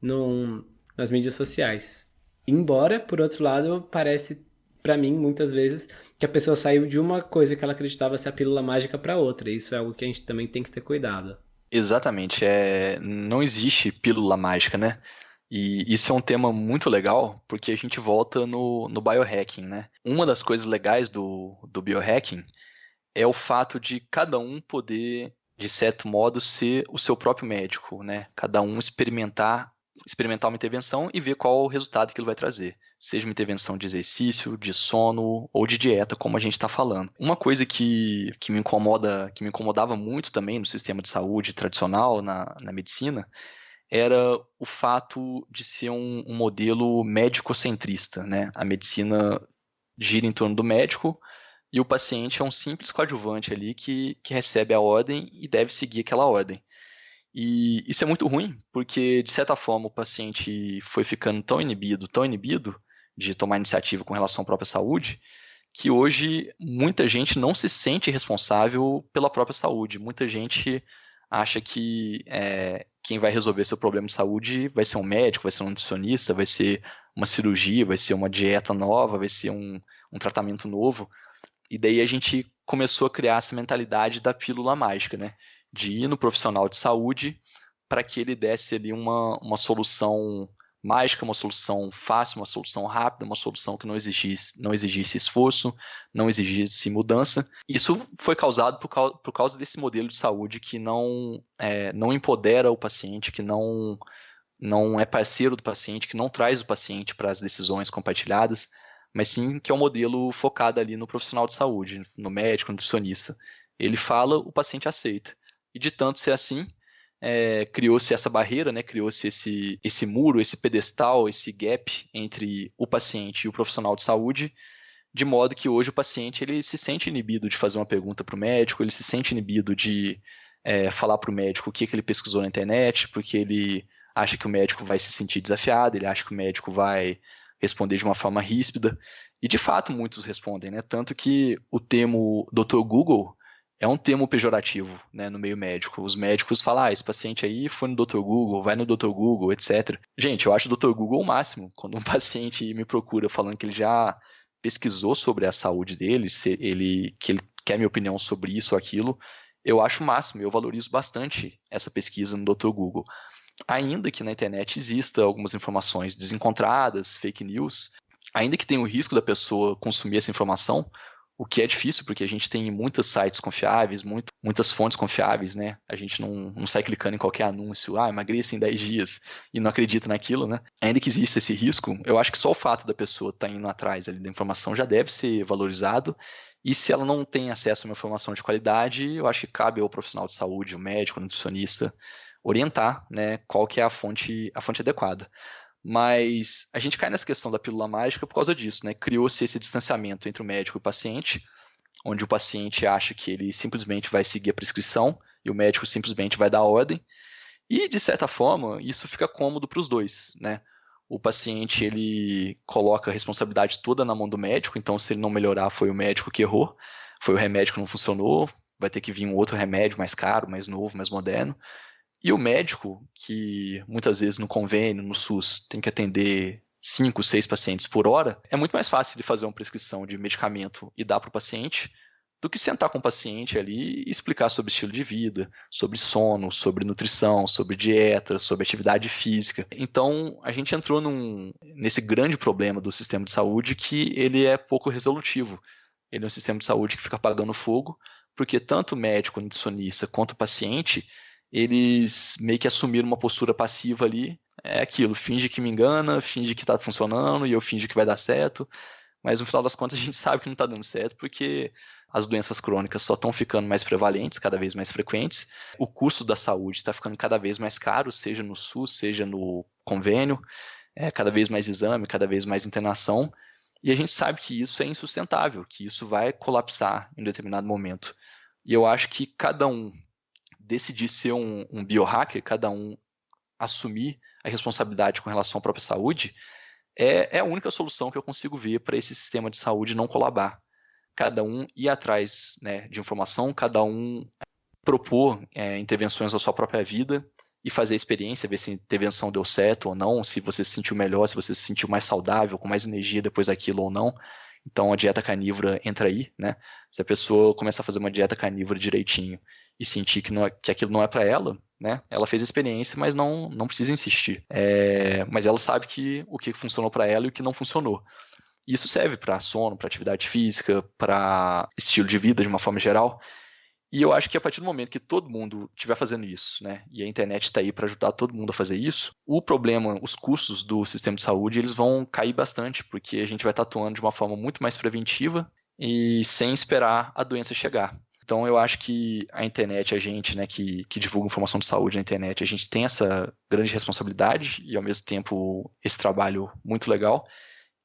Speaker 1: no, nas mídias sociais. Embora, por outro lado, parece para mim muitas vezes que a pessoa saiu de uma coisa que ela acreditava ser a pílula mágica para outra. Isso é algo que a gente também tem que ter cuidado.
Speaker 3: Exatamente, é não existe pílula mágica, né? E isso é um tema muito legal, porque a gente volta no, no biohacking, né? Uma das coisas legais do, do biohacking é o fato de cada um poder, de certo modo, ser o seu próprio médico, né? Cada um experimentar, experimentar uma intervenção e ver qual o resultado que ele vai trazer. Seja uma intervenção de exercício, de sono ou de dieta, como a gente está falando. Uma coisa que, que me incomoda, que me incomodava muito também no sistema de saúde tradicional, na, na medicina, era o fato de ser um, um modelo médico-centrista, né? A medicina gira em torno do médico, e o paciente é um simples coadjuvante ali que, que recebe a ordem e deve seguir aquela ordem. E isso é muito ruim, porque, de certa forma, o paciente foi ficando tão inibido, tão inibido de tomar iniciativa com relação à própria saúde, que hoje muita gente não se sente responsável pela própria saúde. Muita gente acha que é, quem vai resolver seu problema de saúde vai ser um médico, vai ser um nutricionista, vai ser uma cirurgia, vai ser uma dieta nova, vai ser um, um tratamento novo. E daí a gente começou a criar essa mentalidade da pílula mágica, né? De ir no profissional de saúde para que ele desse ali uma, uma solução mágica, uma solução fácil, uma solução rápida, uma solução que não exigisse, não exigisse esforço, não exigisse mudança. Isso foi causado por causa, por causa desse modelo de saúde que não, é, não empodera o paciente, que não, não é parceiro do paciente, que não traz o paciente para as decisões compartilhadas, mas sim que é um modelo focado ali no profissional de saúde, no médico, no nutricionista. Ele fala, o paciente aceita. E de tanto ser assim, é, criou-se essa barreira, né? criou-se esse, esse muro, esse pedestal, esse gap entre o paciente e o profissional de saúde, de modo que hoje o paciente ele se sente inibido de fazer uma pergunta para o médico, ele se sente inibido de é, falar para o médico o que, que ele pesquisou na internet, porque ele acha que o médico vai se sentir desafiado, ele acha que o médico vai responder de uma forma ríspida. E de fato muitos respondem, né? Tanto que o termo Dr. Google é um termo pejorativo né, no meio médico. Os médicos falam, ah, esse paciente aí foi no Dr. Google, vai no Dr. Google, etc. Gente, eu acho o Dr. Google o máximo. Quando um paciente me procura falando que ele já pesquisou sobre a saúde dele, se ele, que ele quer minha opinião sobre isso ou aquilo, eu acho o máximo, eu valorizo bastante essa pesquisa no Dr. Google ainda que na internet exista algumas informações desencontradas, fake news, ainda que tenha o risco da pessoa consumir essa informação, o que é difícil, porque a gente tem muitos sites confiáveis, muito, muitas fontes confiáveis, né? A gente não, não sai clicando em qualquer anúncio, ah, emagreça em 10 dias, e não acredita naquilo, né? Ainda que exista esse risco, eu acho que só o fato da pessoa estar tá indo atrás ali da informação já deve ser valorizado, e se ela não tem acesso a uma informação de qualidade, eu acho que cabe ao profissional de saúde, o médico, o nutricionista, orientar, né, qual que é a fonte, a fonte adequada. Mas a gente cai nessa questão da pílula mágica por causa disso, né? Criou-se esse distanciamento entre o médico e o paciente, onde o paciente acha que ele simplesmente vai seguir a prescrição e o médico simplesmente vai dar ordem. E de certa forma, isso fica cômodo para os dois, né? O paciente ele coloca a responsabilidade toda na mão do médico, então se ele não melhorar foi o médico que errou, foi o remédio que não funcionou, vai ter que vir um outro remédio mais caro, mais novo, mais moderno. E o médico, que muitas vezes no convênio, no SUS, tem que atender cinco, seis pacientes por hora, é muito mais fácil de fazer uma prescrição de medicamento e dar para o paciente do que sentar com o paciente ali e explicar sobre estilo de vida, sobre sono, sobre nutrição, sobre dieta, sobre atividade física. Então, a gente entrou num, nesse grande problema do sistema de saúde que ele é pouco resolutivo. Ele é um sistema de saúde que fica apagando fogo, porque tanto o médico, o nutricionista, quanto o paciente eles meio que assumiram uma postura passiva ali. É aquilo, finge que me engana, finge que está funcionando e eu finge que vai dar certo. mas no final das contas a gente sabe que não está dando certo porque as doenças crônicas só estão ficando mais prevalentes, cada vez mais frequentes, o custo da saúde está ficando cada vez mais caro, seja no SUS, seja no convênio, é, cada vez mais exame, cada vez mais internação, e a gente sabe que isso é insustentável, que isso vai colapsar em determinado momento. E eu acho que cada um decidir ser um, um biohacker, cada um assumir a responsabilidade com relação à própria saúde, é, é a única solução que eu consigo ver para esse sistema de saúde não colabar. Cada um ir atrás né, de informação, cada um propor é, intervenções na sua própria vida e fazer a experiência, ver se a intervenção deu certo ou não, se você se sentiu melhor, se você se sentiu mais saudável, com mais energia depois daquilo ou não. Então a dieta carnívora entra aí, né? Se a pessoa começar a fazer uma dieta carnívora direitinho e sentir que, não é, que aquilo não é para ela, né? Ela fez a experiência, mas não, não precisa insistir. É, mas ela sabe que o que funcionou para ela e o que não funcionou. Isso serve para sono, para atividade física, para estilo de vida de uma forma geral. E eu acho que a partir do momento que todo mundo estiver fazendo isso, né, e a internet está aí para ajudar todo mundo a fazer isso, o problema, os custos do sistema de saúde, eles vão cair bastante, porque a gente vai estar tá atuando de uma forma muito mais preventiva e sem esperar a doença chegar. Então eu acho que a internet, a gente, né, que, que divulga informação de saúde na internet, a gente tem essa grande responsabilidade e ao mesmo tempo esse trabalho muito legal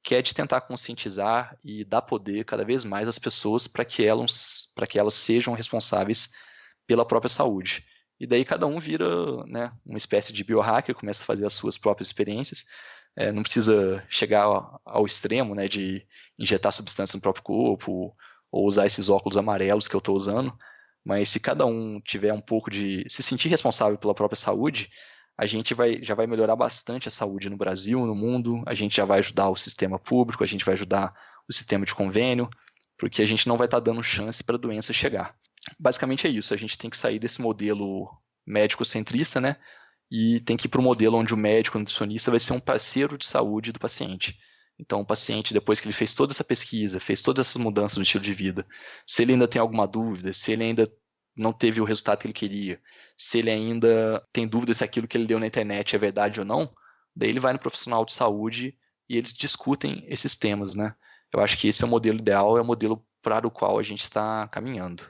Speaker 3: que é de tentar conscientizar e dar poder cada vez mais às pessoas para que elas para que elas sejam responsáveis pela própria saúde. E daí cada um vira né, uma espécie de biohacker, começa a fazer as suas próprias experiências. É, não precisa chegar ao, extremo né, de injetar substâncias no próprio corpo ou usar esses óculos amarelos que eu estou usando, mas se cada um tiver um pouco de se sentir responsável pela própria saúde, a gente vai, já vai melhorar bastante a saúde no Brasil, no mundo, a gente já vai ajudar o sistema público, a gente vai ajudar o sistema de convênio, porque a gente não vai estar tá dando chance para a doença chegar. Basicamente é isso, a gente tem que sair desse modelo médico-centrista, né? E tem que ir para o modelo onde o médico, o nutricionista, vai ser um parceiro de saúde do paciente. Então, o paciente, depois que ele fez toda essa pesquisa, fez todas essas mudanças no estilo de vida, se ele ainda tem alguma dúvida, se ele ainda não teve o resultado que ele queria, se ele ainda tem dúvida se aquilo que ele deu na internet é verdade ou não, daí ele vai no profissional de saúde e eles discutem esses temas, né? Eu acho que esse é o modelo ideal, é o modelo para o qual a gente está caminhando.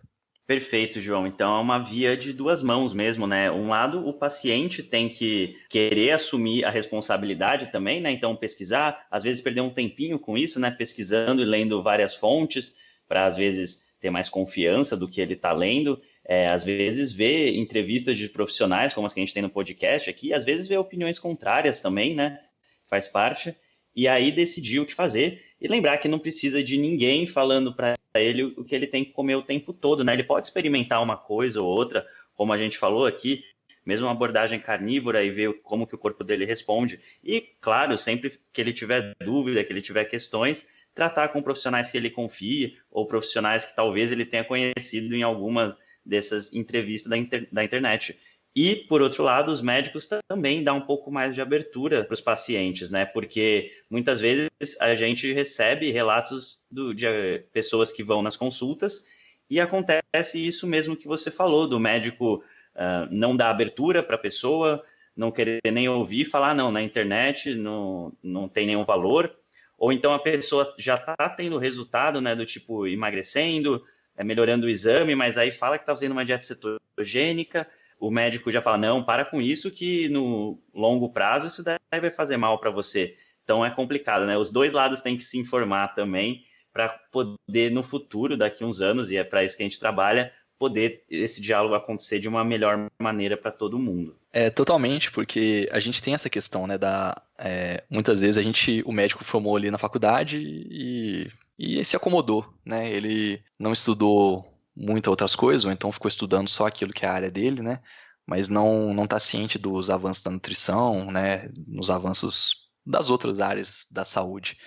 Speaker 2: Perfeito, João. Então é uma via de duas mãos mesmo, né? Um lado, o paciente tem que querer assumir a responsabilidade também, né? Então pesquisar, às vezes perder um tempinho com isso, né? Pesquisando e lendo várias fontes para às vezes ter mais confiança do que ele está lendo é, às vezes vê entrevistas de profissionais, como as que a gente tem no podcast aqui, às vezes vê opiniões contrárias também, né? Faz parte. E aí decidir o que fazer. E lembrar que não precisa de ninguém falando para ele o que ele tem que comer o tempo todo, né? Ele pode experimentar uma coisa ou outra, como a gente falou aqui, mesmo uma abordagem carnívora e ver como que o corpo dele responde. E, claro, sempre que ele tiver dúvida, que ele tiver questões, tratar com profissionais que ele confie ou profissionais que talvez ele tenha conhecido em algumas dessas entrevistas da, inter, da internet. E, por outro lado, os médicos também dão um pouco mais de abertura para os pacientes, né? Porque muitas vezes a gente recebe relatos do, de eh, pessoas que vão nas consultas e acontece isso mesmo que você falou, do médico uh, não dar abertura para a pessoa, não querer nem ouvir, falar, não, na internet não, não tem nenhum valor, ou então a pessoa já está tendo resultado, né, do tipo emagrecendo, é, melhorando o exame, mas aí fala que está fazendo uma dieta cetogênica, o médico já fala, não, para com isso, que no longo prazo isso daí vai fazer mal para você. Então é complicado, né? Os dois lados têm que se informar também para poder, no futuro, daqui uns anos, e é para isso que a gente trabalha, poder esse diálogo acontecer de uma melhor maneira para todo mundo.
Speaker 3: É, totalmente, porque a gente tem essa questão, né, da... É, muitas vezes a gente, o médico formou ali na faculdade e e se acomodou, né? Ele não estudou muitas outras coisas, ou então ficou estudando só aquilo que é a área dele, né? Mas não não está ciente dos avanços da nutrição, né? Nos avanços das outras áreas da saúde.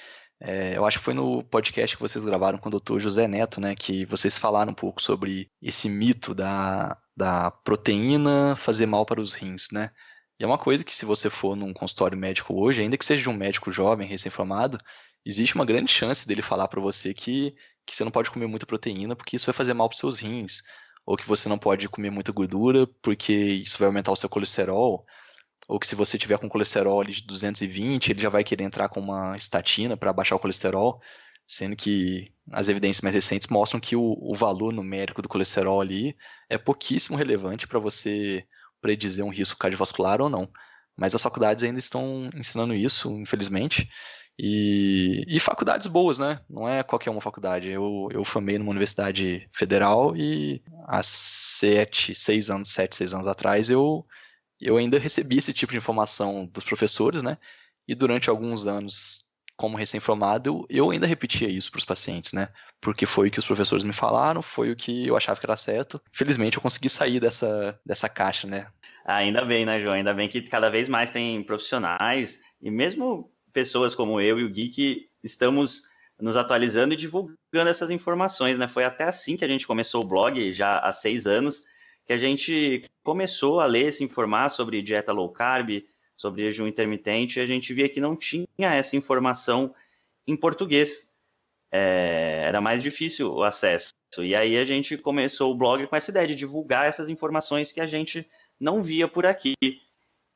Speaker 3: É, eu acho que foi no podcast que vocês gravaram com o doutor José Neto, né? Que vocês falaram um pouco sobre esse mito da, da proteína fazer mal para os rins, né? E é uma coisa que se você for num consultório médico hoje, ainda que seja um médico jovem, recém-formado, existe uma grande chance dele falar para você que, que você não pode comer muita proteína porque isso vai fazer mal para seus rins, ou que você não pode comer muita gordura porque isso vai aumentar o seu colesterol, ou que se você tiver com colesterol de 220, ele já vai querer entrar com uma estatina para baixar o colesterol. sendo que as evidências mais recentes mostram que o, o valor numérico do colesterol ali é pouquíssimo relevante para você predizer um risco cardiovascular ou não. Mas as faculdades ainda estão ensinando isso, infelizmente. E, e, faculdades boas, né? Não é qualquer uma faculdade. Eu, eu formei numa universidade federal e há sete, seis anos, sete, seis anos atrás, eu, eu ainda recebi esse tipo de informação dos professores, né? E durante alguns anos, como recém-formado, eu ainda repetia isso para os pacientes, né? Porque foi o que os professores me falaram, foi o que eu achava que era certo. Felizmente, eu consegui sair dessa, dessa caixa, né?
Speaker 2: Ainda bem, né, João? Ainda bem que cada vez mais tem profissionais e mesmo pessoas como eu e o Gui que estamos nos atualizando e divulgando essas informações, né? Foi até assim que a gente começou o blog, já há seis anos, que a gente começou a ler, se informar sobre dieta low carb, sobre jejum intermitente, e a gente via que não tinha essa informação em português. É, era mais difícil o acesso. E aí a gente começou o blog com essa ideia de divulgar essas informações que a gente não via por aqui.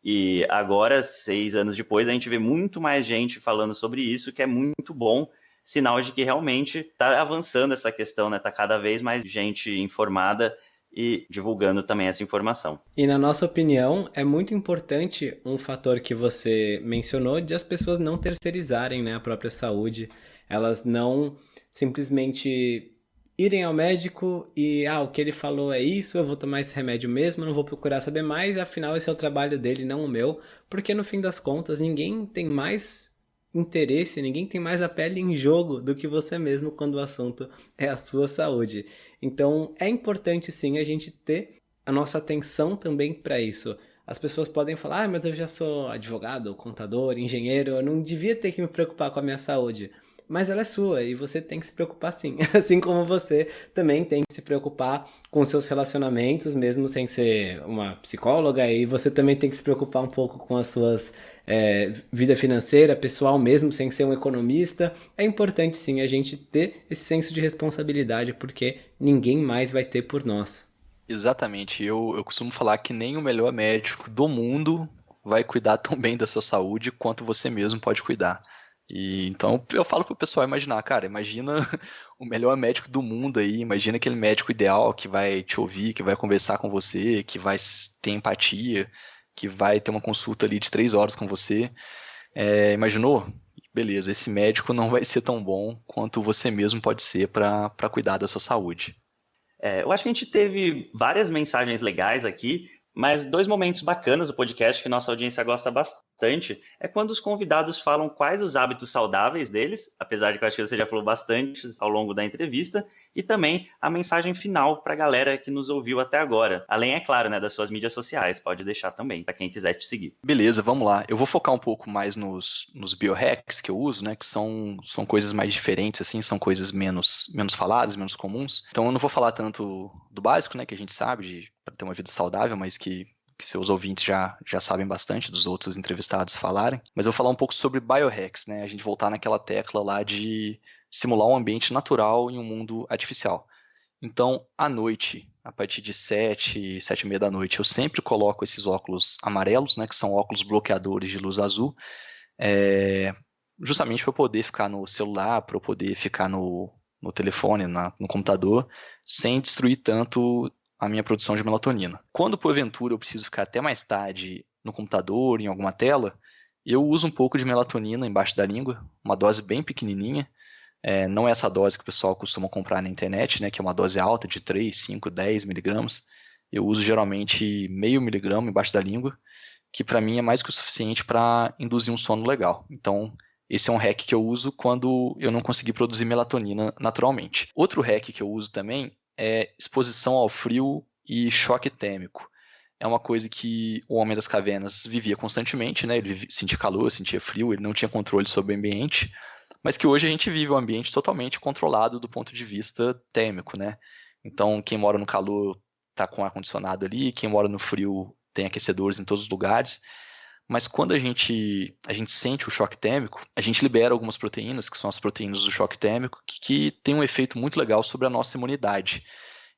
Speaker 2: E agora, seis anos depois, a gente vê muito mais gente falando sobre isso, que é muito bom, sinal de que realmente está avançando essa questão, né? Está cada vez mais gente informada e divulgando também essa informação.
Speaker 1: E na nossa opinião, é muito importante um fator que você mencionou de as pessoas não terceirizarem né, a própria saúde, elas não simplesmente irem ao médico e, ah, o que ele falou é isso, eu vou tomar esse remédio mesmo, não vou procurar saber mais, afinal esse é o trabalho dele, não o meu, porque no fim das contas ninguém tem mais interesse, ninguém tem mais a pele em jogo do que você mesmo quando o assunto é a sua saúde. Então é importante sim a gente ter a nossa atenção também para isso. As pessoas podem falar, ah, mas eu já sou advogado, contador, engenheiro, eu não devia ter que me preocupar com a minha saúde mas ela é sua e você tem que se preocupar sim. Assim como você também tem que se preocupar com seus relacionamentos, mesmo sem ser uma psicóloga, e você também tem que se preocupar um pouco com as suas é, vida financeira, pessoal, mesmo sem ser um economista. É importante sim a gente ter esse senso de responsabilidade, porque ninguém mais vai ter por nós.
Speaker 3: Exatamente. Eu, eu costumo falar que nem o melhor médico do mundo vai cuidar tão bem da sua saúde quanto você mesmo pode cuidar. E então eu falo pro pessoal imaginar, cara, imagina o melhor médico do mundo aí, imagina aquele médico ideal que vai te ouvir, que vai conversar com você, que vai ter empatia, que vai ter uma consulta ali de três horas com você. É, imaginou? Beleza, esse médico não vai ser tão bom quanto você mesmo pode ser para cuidar da sua saúde.
Speaker 2: É, eu acho que a gente teve várias mensagens legais aqui, mas dois momentos bacanas do podcast que nossa audiência gosta bastante é quando os convidados falam quais os hábitos saudáveis deles, apesar de que eu acho que você já falou bastante ao longo da entrevista, e também a mensagem final para a galera que nos ouviu até agora. Além, é claro, né, das suas mídias sociais, pode deixar também, para quem quiser te seguir.
Speaker 3: Beleza, vamos lá. Eu vou focar um pouco mais nos, nos biohacks que eu uso, né, que são, são coisas mais diferentes, assim, são coisas menos, menos faladas, menos comuns. Então eu não vou falar tanto do básico, né, que a gente sabe, de para ter uma vida saudável, mas que, que seus ouvintes já, já sabem bastante dos outros entrevistados falarem. Mas eu vou falar um pouco sobre biohacks, né? A gente voltar naquela tecla lá de simular um ambiente natural em um mundo artificial. Então, à noite, a partir de 7, 7 e meia da noite, eu sempre coloco esses óculos amarelos, né, que são óculos bloqueadores de luz azul, é, justamente para eu poder ficar no celular, para eu poder ficar no, no telefone, na, no computador, sem destruir tanto a minha produção de melatonina. Quando, porventura, eu preciso ficar até mais tarde no computador, em alguma tela, eu uso um pouco de melatonina embaixo da língua, uma dose bem pequenininha, é, não é essa dose que o pessoal costuma comprar na internet, né, que é uma dose alta de 3, 5, 10 miligramas. Eu uso geralmente meio miligrama embaixo da língua, que para mim é mais que o suficiente para induzir um sono legal. Então, esse é um hack que eu uso quando eu não consegui produzir melatonina naturalmente. Outro hack que eu uso também é exposição ao frio e choque térmico. É uma coisa que o homem das cavernas vivia constantemente, né? Ele sentia calor, sentia frio, ele não tinha controle sobre o ambiente, mas que hoje a gente vive um ambiente totalmente controlado do ponto de vista térmico, né? Então, quem mora no calor está com ar condicionado ali, quem mora no frio tem aquecedores em todos os lugares. Mas quando a gente, a gente sente o choque térmico, a gente libera algumas proteínas, que são as proteínas do choque térmico, que, que tem um efeito muito legal sobre a nossa imunidade.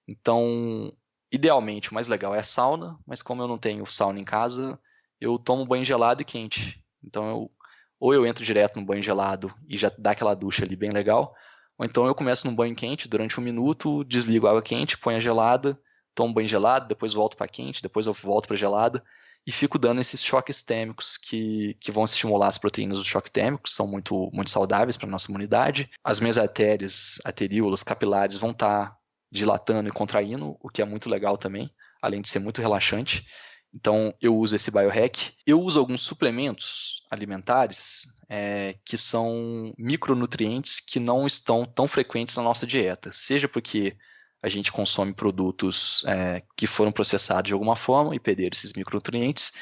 Speaker 3: Então, idealmente, o mais legal é a sauna, mas como eu não tenho sauna em casa, eu tomo banho gelado e quente. Então, eu, ou eu entro direto no banho gelado e já dá aquela ducha ali bem legal, Ou então eu começo num banho quente durante um minuto, desligo a água quente, ponho a gelada, tomo banho gelado, depois volto para quente, depois eu volto para gelada e fico dando esses choques térmicos que, que vão estimular as proteínas do choque térmico, que são muito, muito saudáveis para a nossa imunidade. As minhas artérias, arteríolas, capilares vão estar tá dilatando e contraindo, o que é muito legal também, além de ser muito relaxante. Então, eu uso esse biohack. Eu uso alguns suplementos alimentares é, que são micronutrientes que não estão tão frequentes na nossa dieta, seja porque a gente consome produtos é, que foram processados de alguma forma e perderam esses micronutrientes,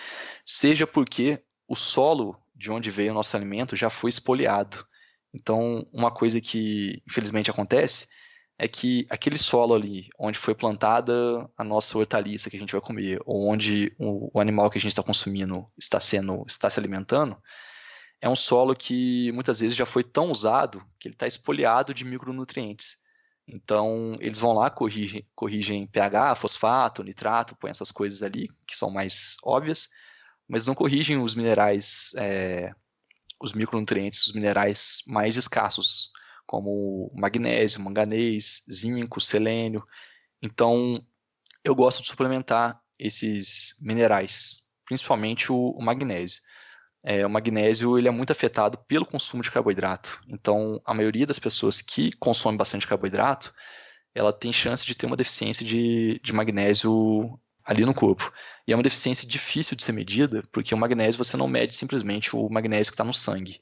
Speaker 3: seja porque o solo de onde veio o nosso alimento já foi espoliado. Então, uma coisa que infelizmente acontece é que aquele solo ali, onde foi plantada a nossa hortaliça que a gente vai comer, ou onde o, o animal que a gente está consumindo está sendo, está se alimentando, é um solo que muitas vezes já foi tão usado que ele está espoliado de micronutrientes. Então, eles vão lá, corrigem, corrigem pH, fosfato, nitrato, põem essas coisas ali que são mais óbvias, mas não corrigem os minerais, é, os micronutrientes, os minerais mais escassos, como magnésio, manganês, zinco, selênio. Então, eu gosto de suplementar esses minerais, principalmente o, o magnésio é, o magnésio ele é muito afetado pelo consumo de carboidrato. Então, a maioria das pessoas que consomem bastante carboidrato, ela tem chance de ter uma deficiência de, de magnésio ali no corpo. E é uma deficiência difícil de ser medida, porque o magnésio você não mede simplesmente o magnésio que está no sangue.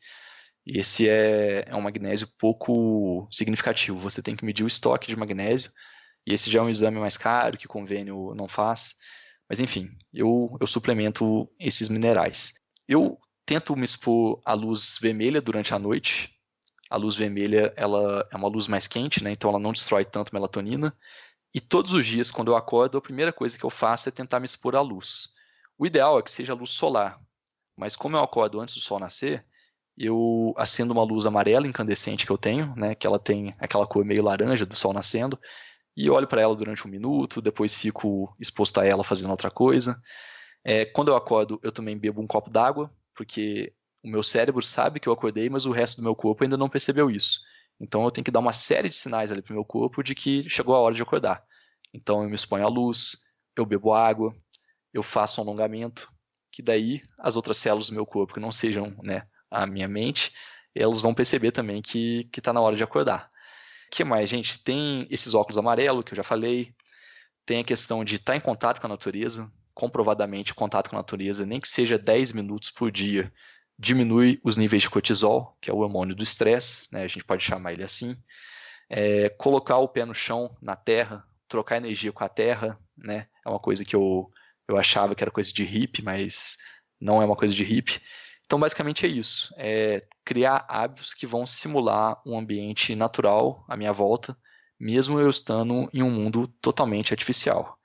Speaker 3: Esse é, é um magnésio pouco significativo. Você tem que medir o estoque de magnésio, e esse já é um exame mais caro que o convênio não faz. Mas enfim, eu, eu suplemento esses minerais. Eu tento me expor à luz vermelha durante a noite. A luz vermelha ela é uma luz mais quente, né? então ela não destrói tanto melatonina. E todos os dias, quando eu acordo, a primeira coisa que eu faço é tentar me expor à luz. O ideal é que seja luz solar, mas como eu acordo antes do sol nascer, eu acendo uma luz amarela incandescente que eu tenho, né, que ela tem aquela cor meio laranja do sol nascendo, e olho para ela durante um minuto, depois fico exposto a ela fazendo outra coisa. É, quando eu acordo, eu também bebo um copo d'água, porque o meu cérebro sabe que eu acordei, mas o resto do meu corpo ainda não percebeu isso. Então eu tenho que dar uma série de sinais ali para o meu corpo de que chegou a hora de acordar. Então eu me exponho à luz, eu bebo água, eu faço um alongamento, que daí as outras células do meu corpo, que não sejam né, a minha mente, elas vão perceber também que está na hora de acordar. O que mais, gente? Tem esses óculos amarelos que eu já falei, tem a questão de estar tá em contato com a natureza, comprovadamente o contato com a natureza, nem que seja 10 minutos por dia, diminui os níveis de cortisol, que é o hormônio do estresse, né, a gente pode chamar ele assim. É, colocar o pé no chão, na terra, trocar energia com a terra, né, é uma coisa que eu, eu achava que era coisa de hippie, mas não é uma coisa de hippie. Então, basicamente é isso: é criar hábitos que vão simular um ambiente natural à minha volta, mesmo eu estando em um mundo totalmente artificial.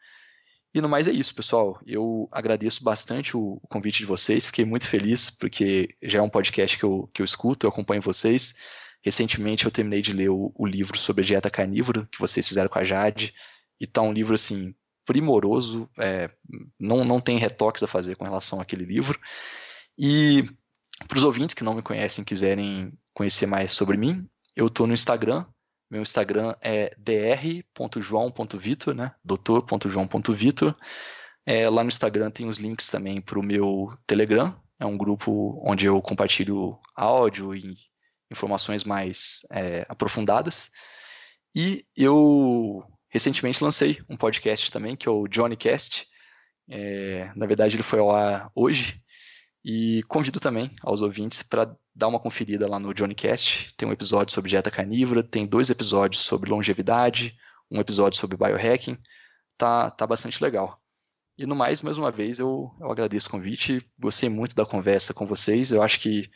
Speaker 3: E no mais é isso, pessoal. Eu agradeço bastante o convite de vocês, fiquei muito feliz, porque já é um podcast que eu, que eu escuto, eu acompanho vocês. Recentemente eu terminei de ler o, o livro sobre a dieta carnívora, que vocês fizeram com a Jade, e tá um livro, assim, primoroso, é, não, não tem retoques a fazer com relação àquele livro. E para os ouvintes que não me conhecem quiserem conhecer mais sobre mim, eu estou no Instagram, meu Instagram é dr.joão.vitor, né? doutor.joão.vitor. É, lá no Instagram tem os links também para o meu Telegram. É um grupo onde eu compartilho áudio e informações mais é, aprofundadas. E eu recentemente lancei um podcast também, que é o Johnnycast. É, na verdade, ele foi ao ar hoje. E convido também aos ouvintes para dar uma conferida lá no Johnnycast. Tem um episódio sobre dieta carnívora, tem dois episódios sobre longevidade, um episódio sobre biohacking. Tá, tá bastante legal. E no mais, mais uma vez, eu, eu agradeço o convite. Gostei muito da conversa com vocês. Eu acho que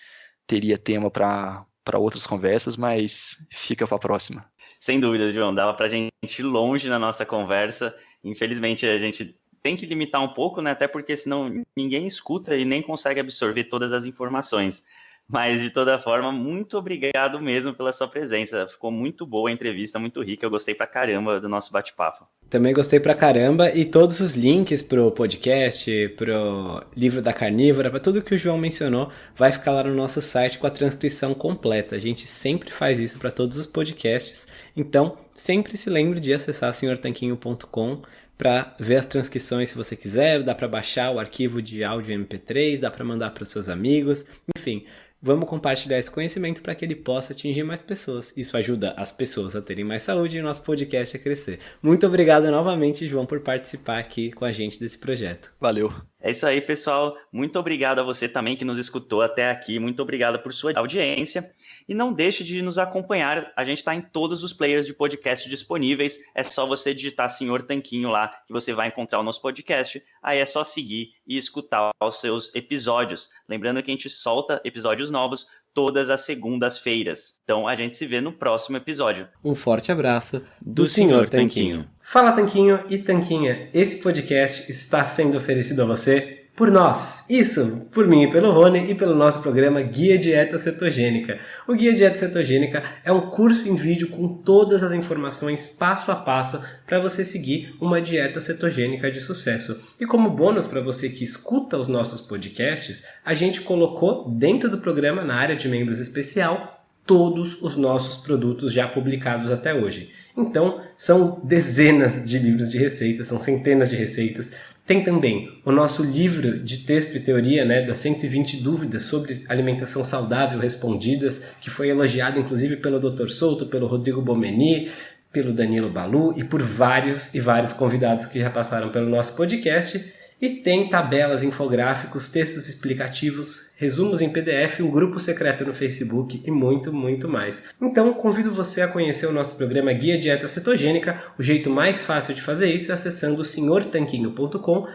Speaker 3: teria tema para outras conversas, mas fica para a próxima.
Speaker 2: Sem dúvida, João. Dava para a gente ir longe na nossa conversa. Infelizmente, a gente tem que limitar um pouco, né? Até porque senão ninguém escuta e nem consegue absorver todas as informações. Mas, de toda forma, muito obrigado mesmo pela sua presença. Ficou muito boa a entrevista, muito rica. Eu gostei pra caramba do nosso bate-papo.
Speaker 1: Também gostei pra caramba. E todos os links pro podcast, pro livro da carnívora, para tudo que o João mencionou, vai ficar lá no nosso site com a transcrição completa. A gente sempre faz isso para todos os podcasts. Então, sempre se lembre de acessar senhortanquinho.com para ver as transcrições se você quiser, dá para baixar o arquivo de áudio MP3, dá para mandar para seus amigos, enfim, Vamos compartilhar esse conhecimento para que ele possa atingir mais pessoas. Isso ajuda as pessoas a terem mais saúde e o nosso podcast a crescer. Muito obrigado novamente, João, por participar aqui com a gente desse projeto.
Speaker 3: Valeu.
Speaker 2: É isso aí, pessoal. Muito obrigado a você também que nos escutou até aqui. Muito obrigado por sua audiência. E não deixe de nos acompanhar. A gente está em todos os players de podcast disponíveis. É só você digitar Senhor Tanquinho lá que você vai encontrar o nosso podcast. Aí é só seguir e escutar os seus episódios. Lembrando que a gente solta episódios novos todas as segundas-feiras. Então a gente se vê no próximo episódio.
Speaker 1: Um forte abraço do, do Senhor Tanquinho. Tanquinho. Fala Tanquinho e Tanquinha, esse podcast está sendo oferecido a você por nós. Isso, por mim e pelo Rony e pelo nosso programa Guia Dieta Cetogênica. O Guia Dieta Cetogênica é um curso em vídeo com todas as informações passo a passo para você seguir uma dieta cetogênica de sucesso. E como bônus para você que escuta os nossos podcasts, a gente colocou dentro do programa, na área de membros especial, todos os nossos produtos já publicados até hoje. Então, são dezenas de livros de receitas, são centenas de receitas. Tem também o nosso livro de texto e teoria, né, das 120 dúvidas sobre alimentação saudável respondidas, que foi elogiado inclusive pelo Dr. Souto, pelo Rodrigo Bomeni, pelo Danilo Balu e por vários e vários convidados que já passaram pelo nosso podcast. E tem tabelas, infográficos, textos explicativos, resumos em PDF, um grupo secreto no Facebook e muito, muito mais. Então, convido você a conhecer o nosso programa Guia Dieta Cetogênica. O jeito mais fácil de fazer isso é acessando senhortanquinho.com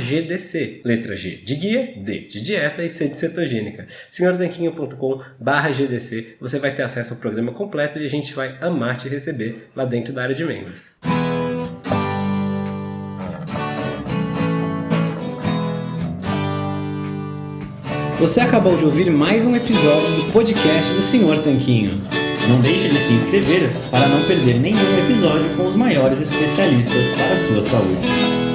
Speaker 1: GDC. Letra G de guia, D de dieta e C de cetogênica. senhortanquinho.com GDC. Você vai ter acesso ao programa completo e a gente vai amar te receber lá dentro da área de membros. Você acabou de ouvir mais um episódio do podcast do Senhor Tanquinho.
Speaker 4: Não deixe de se inscrever para não perder nenhum episódio com os maiores especialistas para a sua saúde.